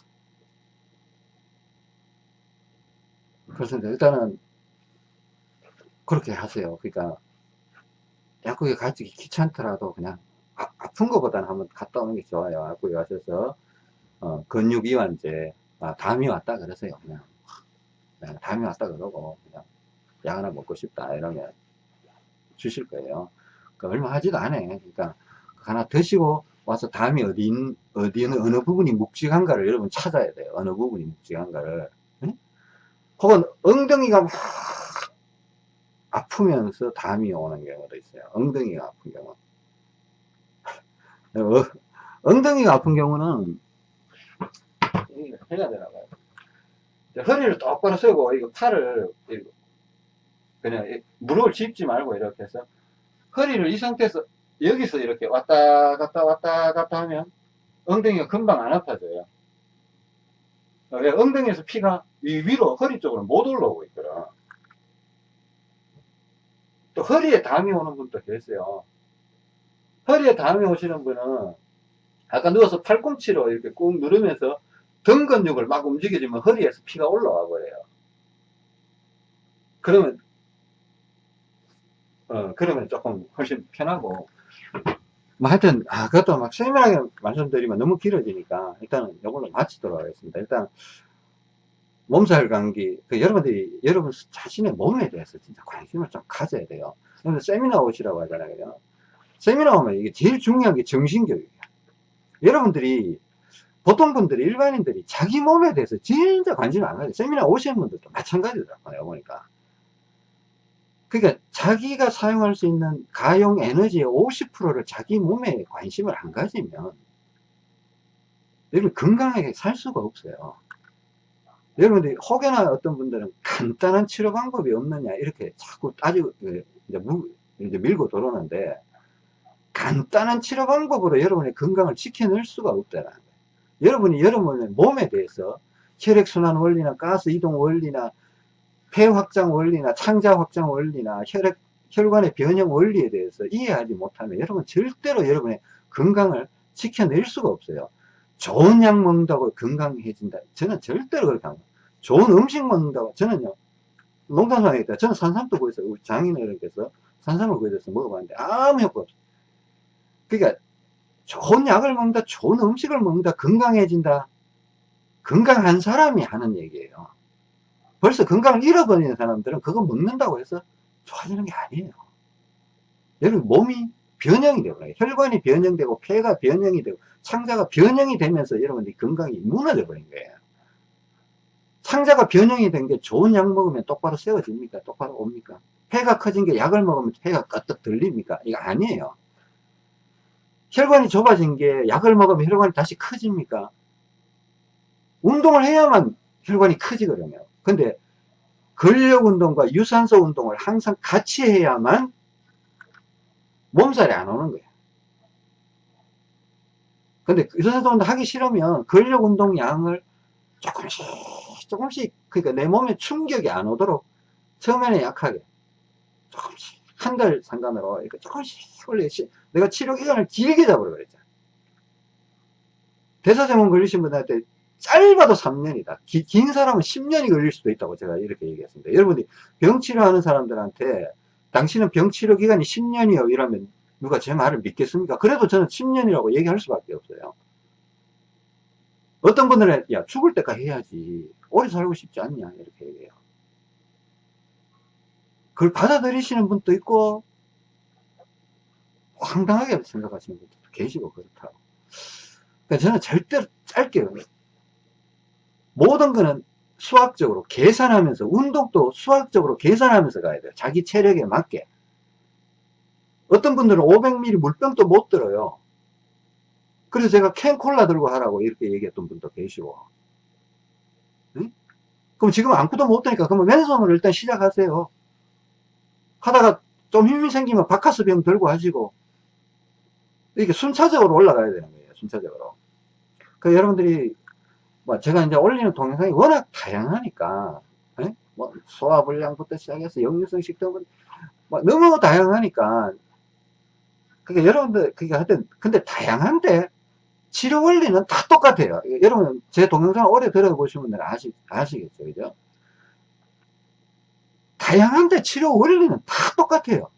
그렇습니다. 일단은 그렇게 하세요. 그러니까 약국에 가기 귀찮더라도 그냥 아, 픈 것보다는 한번 갔다 오는 게 좋아요. 약국에 가셔서 어, 근육 이완제 아, 담이 왔다 그러세요. 그냥 네, 담이 왔다 그러고 그냥 약 하나 먹고 싶다 이러면 주실 거예요. 그러니까 얼마 하지도 않아. 그러니까 하나 드시고 와서 담이 어디 어디 어느 부분이 묵직한가를 여러분 찾아야 돼요. 어느 부분이 묵직한가를. 응? 혹은 엉덩이가 막 아프면서 담이 오는 경우도 있어요. 엉덩이가 아픈 경우. 어, 엉덩이가 아픈 경우는 해야 되나 봐요. 허리를 똑바로 쓰고 이거 팔을 그냥 무릎을 짚지 말고 이렇게 해서 허리를 이 상태에서 여기서 이렇게 왔다 갔다 왔다 갔다 하면 엉덩이가 금방 안 아파져요. 왜 엉덩이에서 피가 위로 허리 쪽으로 못 올라오고 있거든. 또 허리에 담이 오는 분도 계세요. 허리에 담이 오시는 분은 아까 누워서 팔꿈치로 이렇게 꾹 누르면서 등 근육을 막 움직여주면 허리에서 피가 올라와 버려요. 그러면 어 그러면 조금 훨씬 편하고 뭐 하여튼 아 그것도 막 세밀하게 말씀드리면 너무 길어지니까 일단은 이걸로 마치도록 하겠습니다. 일단 몸살 감기, 그 여러분들이, 여러분 자신의 몸에 대해서 진짜 관심을 좀 가져야 돼요. 근데 세미나 오시라고 하잖아요. 세미나 오면 이게 제일 중요한 게 정신교육이에요. 여러분들이, 보통 분들이, 일반인들이 자기 몸에 대해서 진짜 관심을 안 가져요. 세미나 오시는 분들도 마찬가지더라고요, 보니까. 그러니까 자기가 사용할 수 있는 가용 에너지의 50%를 자기 몸에 관심을 안 가지면 여러분 건강하게 살 수가 없어요. 여러분들이 혹여나 어떤 분들은 간단한 치료 방법이 없느냐 이렇게 자꾸 따지고 그 이제, 이제 밀고 들어오는데 간단한 치료 방법으로 여러분의 건강을 지켜낼 수가 없다는 거예요. 여러분이 여러분의 몸에 대해서 혈액순환 원리나 가스 이동 원리나 폐 확장 원리나 창자 확장 원리나 혈액 혈관의 변형 원리에 대해서 이해하지 못하면 여러분 절대로 여러분의 건강을 지켜낼 수가 없어요. 좋은 약 먹는다고 건강해진다. 저는 절대로 그렇게 안 좋은 음식 먹는다고. 저는요, 농담 상황이다. 저는 산삼도 구해서, 우리 장인어른께서 산삼을 구해서 먹어봤는데 아무 효과 없어요. 그러니까 좋은 약을 먹는다, 좋은 음식을 먹는다, 건강해진다. 건강한 사람이 하는 얘기예요. 벌써 건강을 잃어버리는 사람들은 그거 먹는다고 해서 좋아지는 게 아니에요. 여러분 몸이 변형이 되고 혈관이 변형되고 폐가 변형이 되고 창자가 변형이 되면서 여러분들이 건강이 무너져 버린 거예요. 창자가 변형이 된 게 좋은 약 먹으면 똑바로 세워집니까? 똑바로 옵니까? 폐가 커진 게 약을 먹으면 폐가 껐떡 들립니까? 이거 아니에요. 혈관이 좁아진 게 약을 먹으면 혈관이 다시 커집니까? 운동을 해야만 혈관이 커지거든요. 근데 근력 운동과 유산소 운동을 항상 같이 해야만 몸살이 안 오는 거예요. 근데 유산소 운동 하기 싫으면 근력 운동 양을 조금씩 조금씩 그러니까 내 몸에 충격이 안 오도록 처음에는 약하게 조금씩 한 달 상관으로 이렇게 조금씩 올려 내가 치료 기간을 길게 잡으라 그랬잖아. 대사증후군 걸리신 분들한테 짧아도 3년이다. 기, 긴 사람은 10년이 걸릴 수도 있다고 제가 이렇게 얘기했습니다. 여러분이 병 치료하는 사람들한테 당신은 병 치료 기간이 10년이요 이러면 누가 제 말을 믿겠습니까? 그래도 저는 10년이라고 얘기할 수밖에 없어요. 어떤 분들은 야 죽을 때까지 해야지 오래 살고 싶지 않냐 이렇게 얘기해요. 그걸 받아들이시는 분도 있고 황당하게 생각하시는 분도 계시고 그렇다고. 그러니까 저는 절대로 짧게 모든 거는 수학적으로 계산하면서 운동도 수학적으로 계산하면서 가야 돼요. 자기 체력에 맞게. 어떤 분들은 500ml 물병도 못 들어요. 그래서 제가 캔콜라 들고 하라고 이렇게 얘기했던 분도 계시고. 응? 그럼 지금 아무것도 못 되니까 그러면 왼손으로 일단 시작하세요. 하다가 좀 힘이 생기면 바카스 병 들고 하시고 이렇게 순차적으로 올라가야 되는 거예요. 순차적으로. 그 여러분들이 뭐 제가 이제 올리는 동영상이 워낙 다양하니까 에? 뭐 소화불량부터 시작해서 역류성 식도염 뭐 너무 다양하니까 그러니까 여러분들 그게 하여튼 근데 다양한데 치료 원리는 다 똑같아요. 여러분 제 동영상 오래 분들은 아시, 아시겠죠, 그죠? 다양한데 치료 원리는 다 똑같아요.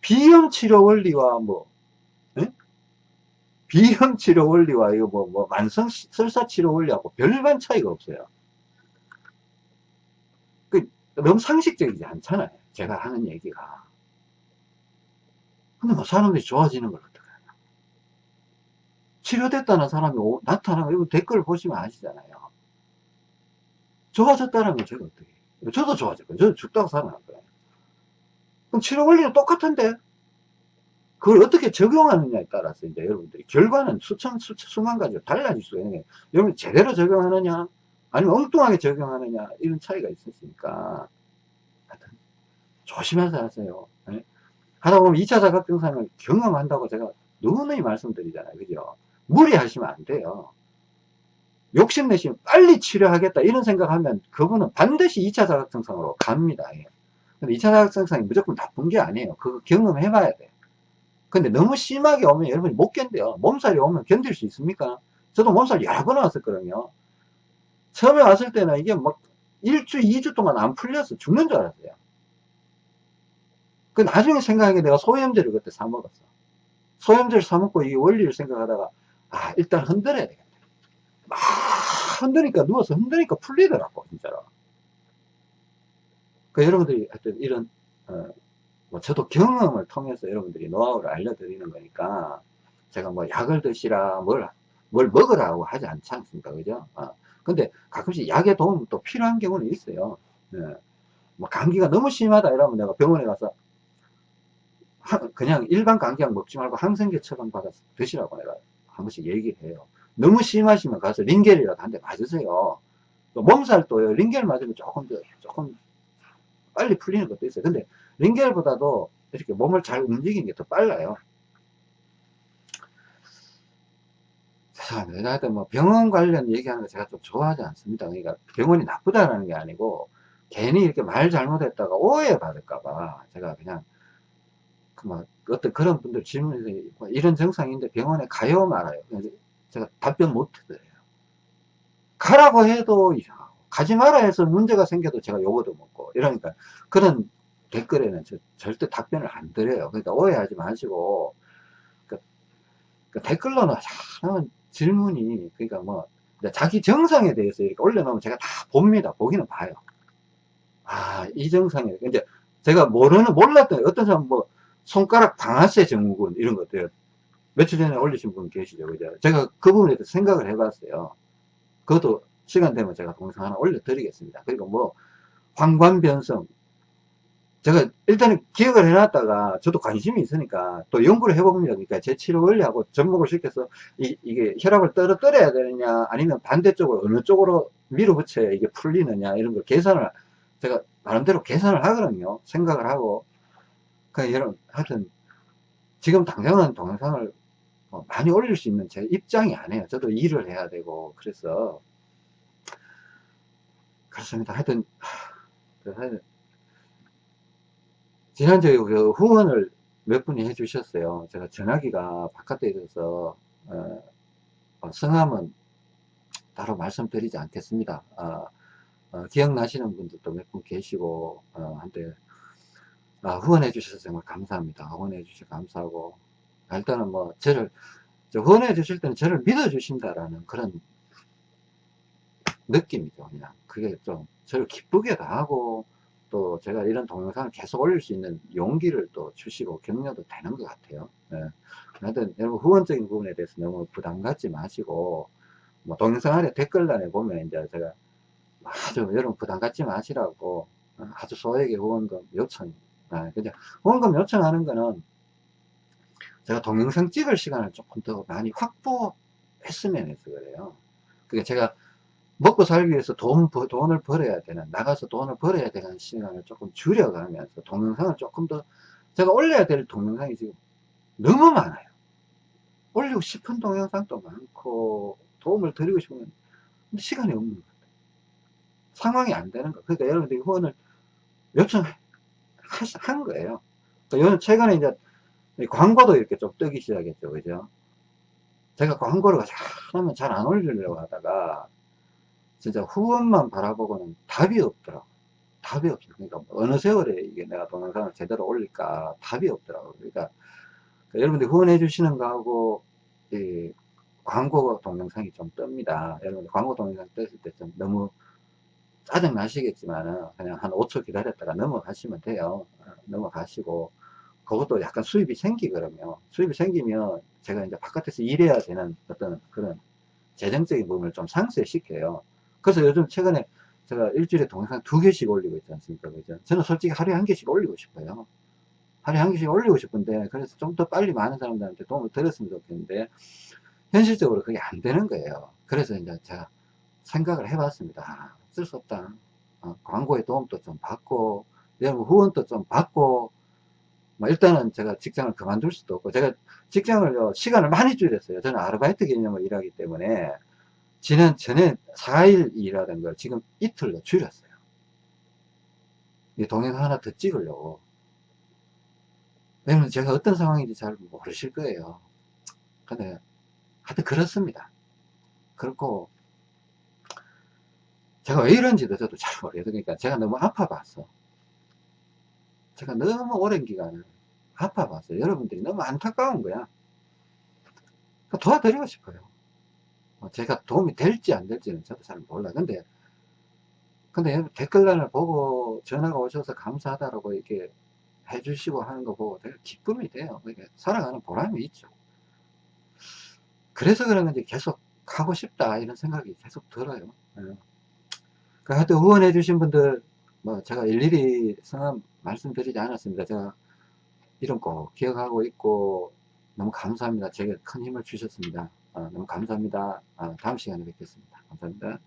비염 치료 원리와 뭐 비염 치료 원리와 이거 뭐, 뭐 만성 설사 치료 원리하고 별반 차이가 없어요. 그 너무 상식적이지 않잖아요. 제가 하는 얘기가. 근데 뭐 사람들이 좋아지는 걸 어떡해. 치료됐다는 사람이 오, 나타나고 이거 댓글 보시면 아시잖아요. 좋아졌다는 건 제가 어떻게 해요? 저도 좋아졌거든요. 저도 죽다고 살아났거든요. 그럼 치료 원리는 똑같은데 그걸 어떻게 적용하느냐에 따라서 이제 여러분들이 결과는 수천, 수천, 수만 가지로 달라질 수가 있는 거예요. 여러분 제대로 적용하느냐, 아니면 엉뚱하게 적용하느냐, 이런 차이가 있으니까. 하여튼, 조심해서 하세요. 네? 하다 보면 2차 자각증상을 경험한다고 제가 누누이 말씀드리잖아요. 그죠? 무리하시면 안 돼요. 욕심내시면 빨리 치료하겠다 이런 생각하면 그분은 반드시 2차 자각증상으로 갑니다. 예. 근데 2차 자각증상이 무조건 나쁜 게 아니에요. 그거 경험해 봐야 돼. 근데 너무 심하게 오면 여러분이 못 견뎌요. 몸살이 오면 견딜 수 있습니까? 저도 몸살 여러 번 왔었거든요. 처음에 왔을 때는 이게 막 1주, 2주 동안 안 풀려서 죽는 줄 알았어요. 그 나중에 생각하게 내가 소염제를 그때 사먹었어. 소염제를 사먹고 이 원리를 생각하다가, 아, 일단 흔들어야 되겠다. 막 흔드니까, 누워서 흔드니까 풀리더라고, 진짜로. 그 여러분들이 하여튼 이런, 어, 뭐 저도 경험을 통해서 여러분들이 노하우를 알려드리는 거니까 제가 뭐 약을 드시라 뭘, 뭘 먹으라고 하지 않지 않습니까? 그죠? 어. 근데 가끔씩 약의 도움 또 필요한 경우는 있어요. 네. 뭐 감기가 너무 심하다 이러면 내가 병원에 가서 그냥 일반 감기약 먹지 말고 항생제 처방 받아서 드시라고 내가 한 번씩 얘기를 해요. 너무 심하시면 가서 링겔이라도 한 대 맞으세요. 몸살도요 링겔 맞으면 조금 조금 빨리 풀리는 것도 있어요. 근데 링겔보다도 이렇게 몸을 잘 움직이는 게 더 빨라요. 죄송합니다. 하여튼 뭐 병원 관련 얘기하는 거 제가 좀 좋아하지 않습니다. 그러니까 병원이 나쁘다는 게 아니고 괜히 이렇게 말 잘못했다가 오해받을까봐 제가 그냥 그막 어떤 그런 분들 질문에서 뭐 이런 증상인데 병원에 가요 말아요. 제가 답변 못 드려요. 가라고 해도 가지 마라 해서 문제가 생겨도 제가 요거도 먹고 이러니까 그런 댓글에는 저, 절대 답변을 안 드려요. 그러니까 오해하지 마시고, 그, 그 댓글로는 참 질문이, 그러니까 뭐, 자기 정상에 대해서 이렇게 올려놓으면 제가 다 봅니다. 보기는 봐요. 아, 이 정상에, 이제 제가 모르는, 몰랐던, 어떤 사람 뭐, 손가락 방아쇠 증후군, 이런 것들, 며칠 전에 올리신 분 계시죠. 그죠? 제가 그 부분에 대해서 생각을 해봤어요. 그것도 시간 되면 제가 동영상 하나 올려드리겠습니다. 그리고 뭐, 황관변성. 제가 일단은 기억을 해놨다가 저도 관심이 있으니까 또 연구를 해봅니다. 그러니까 제 치료 원리하고 접목을 시켜서 이, 이게 혈압을 떨어뜨려야 되느냐 아니면 반대쪽으로 어느 쪽으로 밀어붙여야 이게 풀리느냐 이런 걸 계산을 제가 나름대로 계산을 하거든요. 생각을 하고. 그러니까 여러분, 하여튼 지금 당장은 동영상을 뭐 많이 올릴 수 있는 제 입장이 아니에요. 저도 일을 해야 되고 그래서 그렇습니다. 하여튼 지난주에 그 후원을 몇 분이 해주셨어요. 제가 전화기가 바깥에 있어서 어, 어, 성함은 따로 말씀드리지 않겠습니다. 어, 어 기억나시는 분들도 몇 분 계시고 어, 한데 아, 후원해 주셔서 정말 감사합니다. 후원해 주셔서 감사하고 일단은 뭐 저를 후원해 주실 때는 저를 믿어 주신다라는 그런 느낌이죠. 그냥 그게 좀 저를 기쁘게 도 하고 또 제가 이런 동영상을 계속 올릴 수 있는 용기를 또 주시고 격려도 되는 것 같아요. 예. 하여튼 여러분 후원적인 부분에 대해서 너무 부담 갖지 마시고 뭐 동영상 아래 댓글란에 보면 이제 제가 아주 여러분 부담 갖지 마시라고 아주 소액의 후원금 요청 아, 그냥 후원금 요청하는 거는 제가 동영상 찍을 시간을 조금 더 많이 확보했으면 해서 그래요. 그게 제가 먹고 살기 위해서 돈, 돈을 벌어야 되는, 나가서 돈을 벌어야 되는 시간을 조금 줄여가면서 동영상을 조금 더, 제가 올려야 될 동영상이 지금 너무 많아요. 올리고 싶은 동영상도 많고, 도움을 드리고 싶은 시간이 없는 것 같아요. 상황이 안 되는 거. 그러니까 여러분들이 후원을 요청한 거예요. 그러니까 최근에 이제 광고도 이렇게 좀 뜨기 시작했죠. 그죠? 제가 광고를 하면 잘 안 올리려고 하다가, 진짜 후원만 바라보고는 답이 없더라고. 답이 없어. 그러니까 어느 세월에 이게 내가 동영상을 제대로 올릴까 답이 없더라고. 그러니까, 그러니까 여러분들 후원해 주시는 거하고 이 광고 동영상이 좀 뜹니다. 여러분들 광고 동영상 떴을 때 좀 너무 짜증 나시겠지만은 그냥 한 5초 기다렸다가 넘어가시면 돼요. 어, 넘어가시고 그것도 약간 수입이 생기거든요. 수입이 생기면 제가 이제 바깥에서 일해야 되는 어떤 그런 재정적인 부분을 좀 상쇄시켜요. 그래서 요즘 최근에 제가 일주일에 동영상 두 개씩 올리고 있지 않습니까? 그죠? 저는 솔직히 하루에 한 개씩 올리고 싶어요. 하루에 한 개씩 올리고 싶은데, 그래서 좀 더 빨리 많은 사람들한테 도움을 드렸으면 좋겠는데, 현실적으로 그게 안 되는 거예요. 그래서 이제 제가 생각을 해봤습니다. 아, 쓸 수 없다. 어, 광고의 도움도 좀 받고, 여러분 후원도 좀 받고, 뭐 일단은 제가 직장을 그만둘 수도 없고, 제가 직장을, 시간을 많이 줄였어요. 저는 아르바이트 개념을 일하기 때문에, 지난 전에 4일 일하던 걸 지금 이틀로 줄였어요. 이 동영상 하나 더 찍으려고. 왜냐면 제가 어떤 상황인지 잘 모르실 거예요. 근데 하여튼 그렇습니다. 그렇고 제가 왜 이런지도 저도 잘 모르겠어요. 그러니까 제가 너무 아파봤어. 제가 너무 오랜 기간을 아파봤어요. 여러분들이 너무 안타까운 거야. 도와드리고 싶어요. 뭐 제가 도움이 될지 안 될지는 저도 잘 몰라요. 근데, 근데 댓글란을 보고 전화가 오셔서 감사하다라고 이렇게 해주시고 하는 거 보고 되게 기쁨이 돼요. 그러니까 살아가는 보람이 있죠. 그래서 그런 건지 계속 하고 싶다 이런 생각이 계속 들어요. 네. 그 하여튼 후원해 주신 분들 뭐 제가 일일이 성함 말씀드리지 않았습니다. 제가 이름 꼭 기억하고 있고 너무 감사합니다. 제게 큰 힘을 주셨습니다. 어, 너무 감사합니다. 어, 다음 시간에 뵙겠습니다. 감사합니다.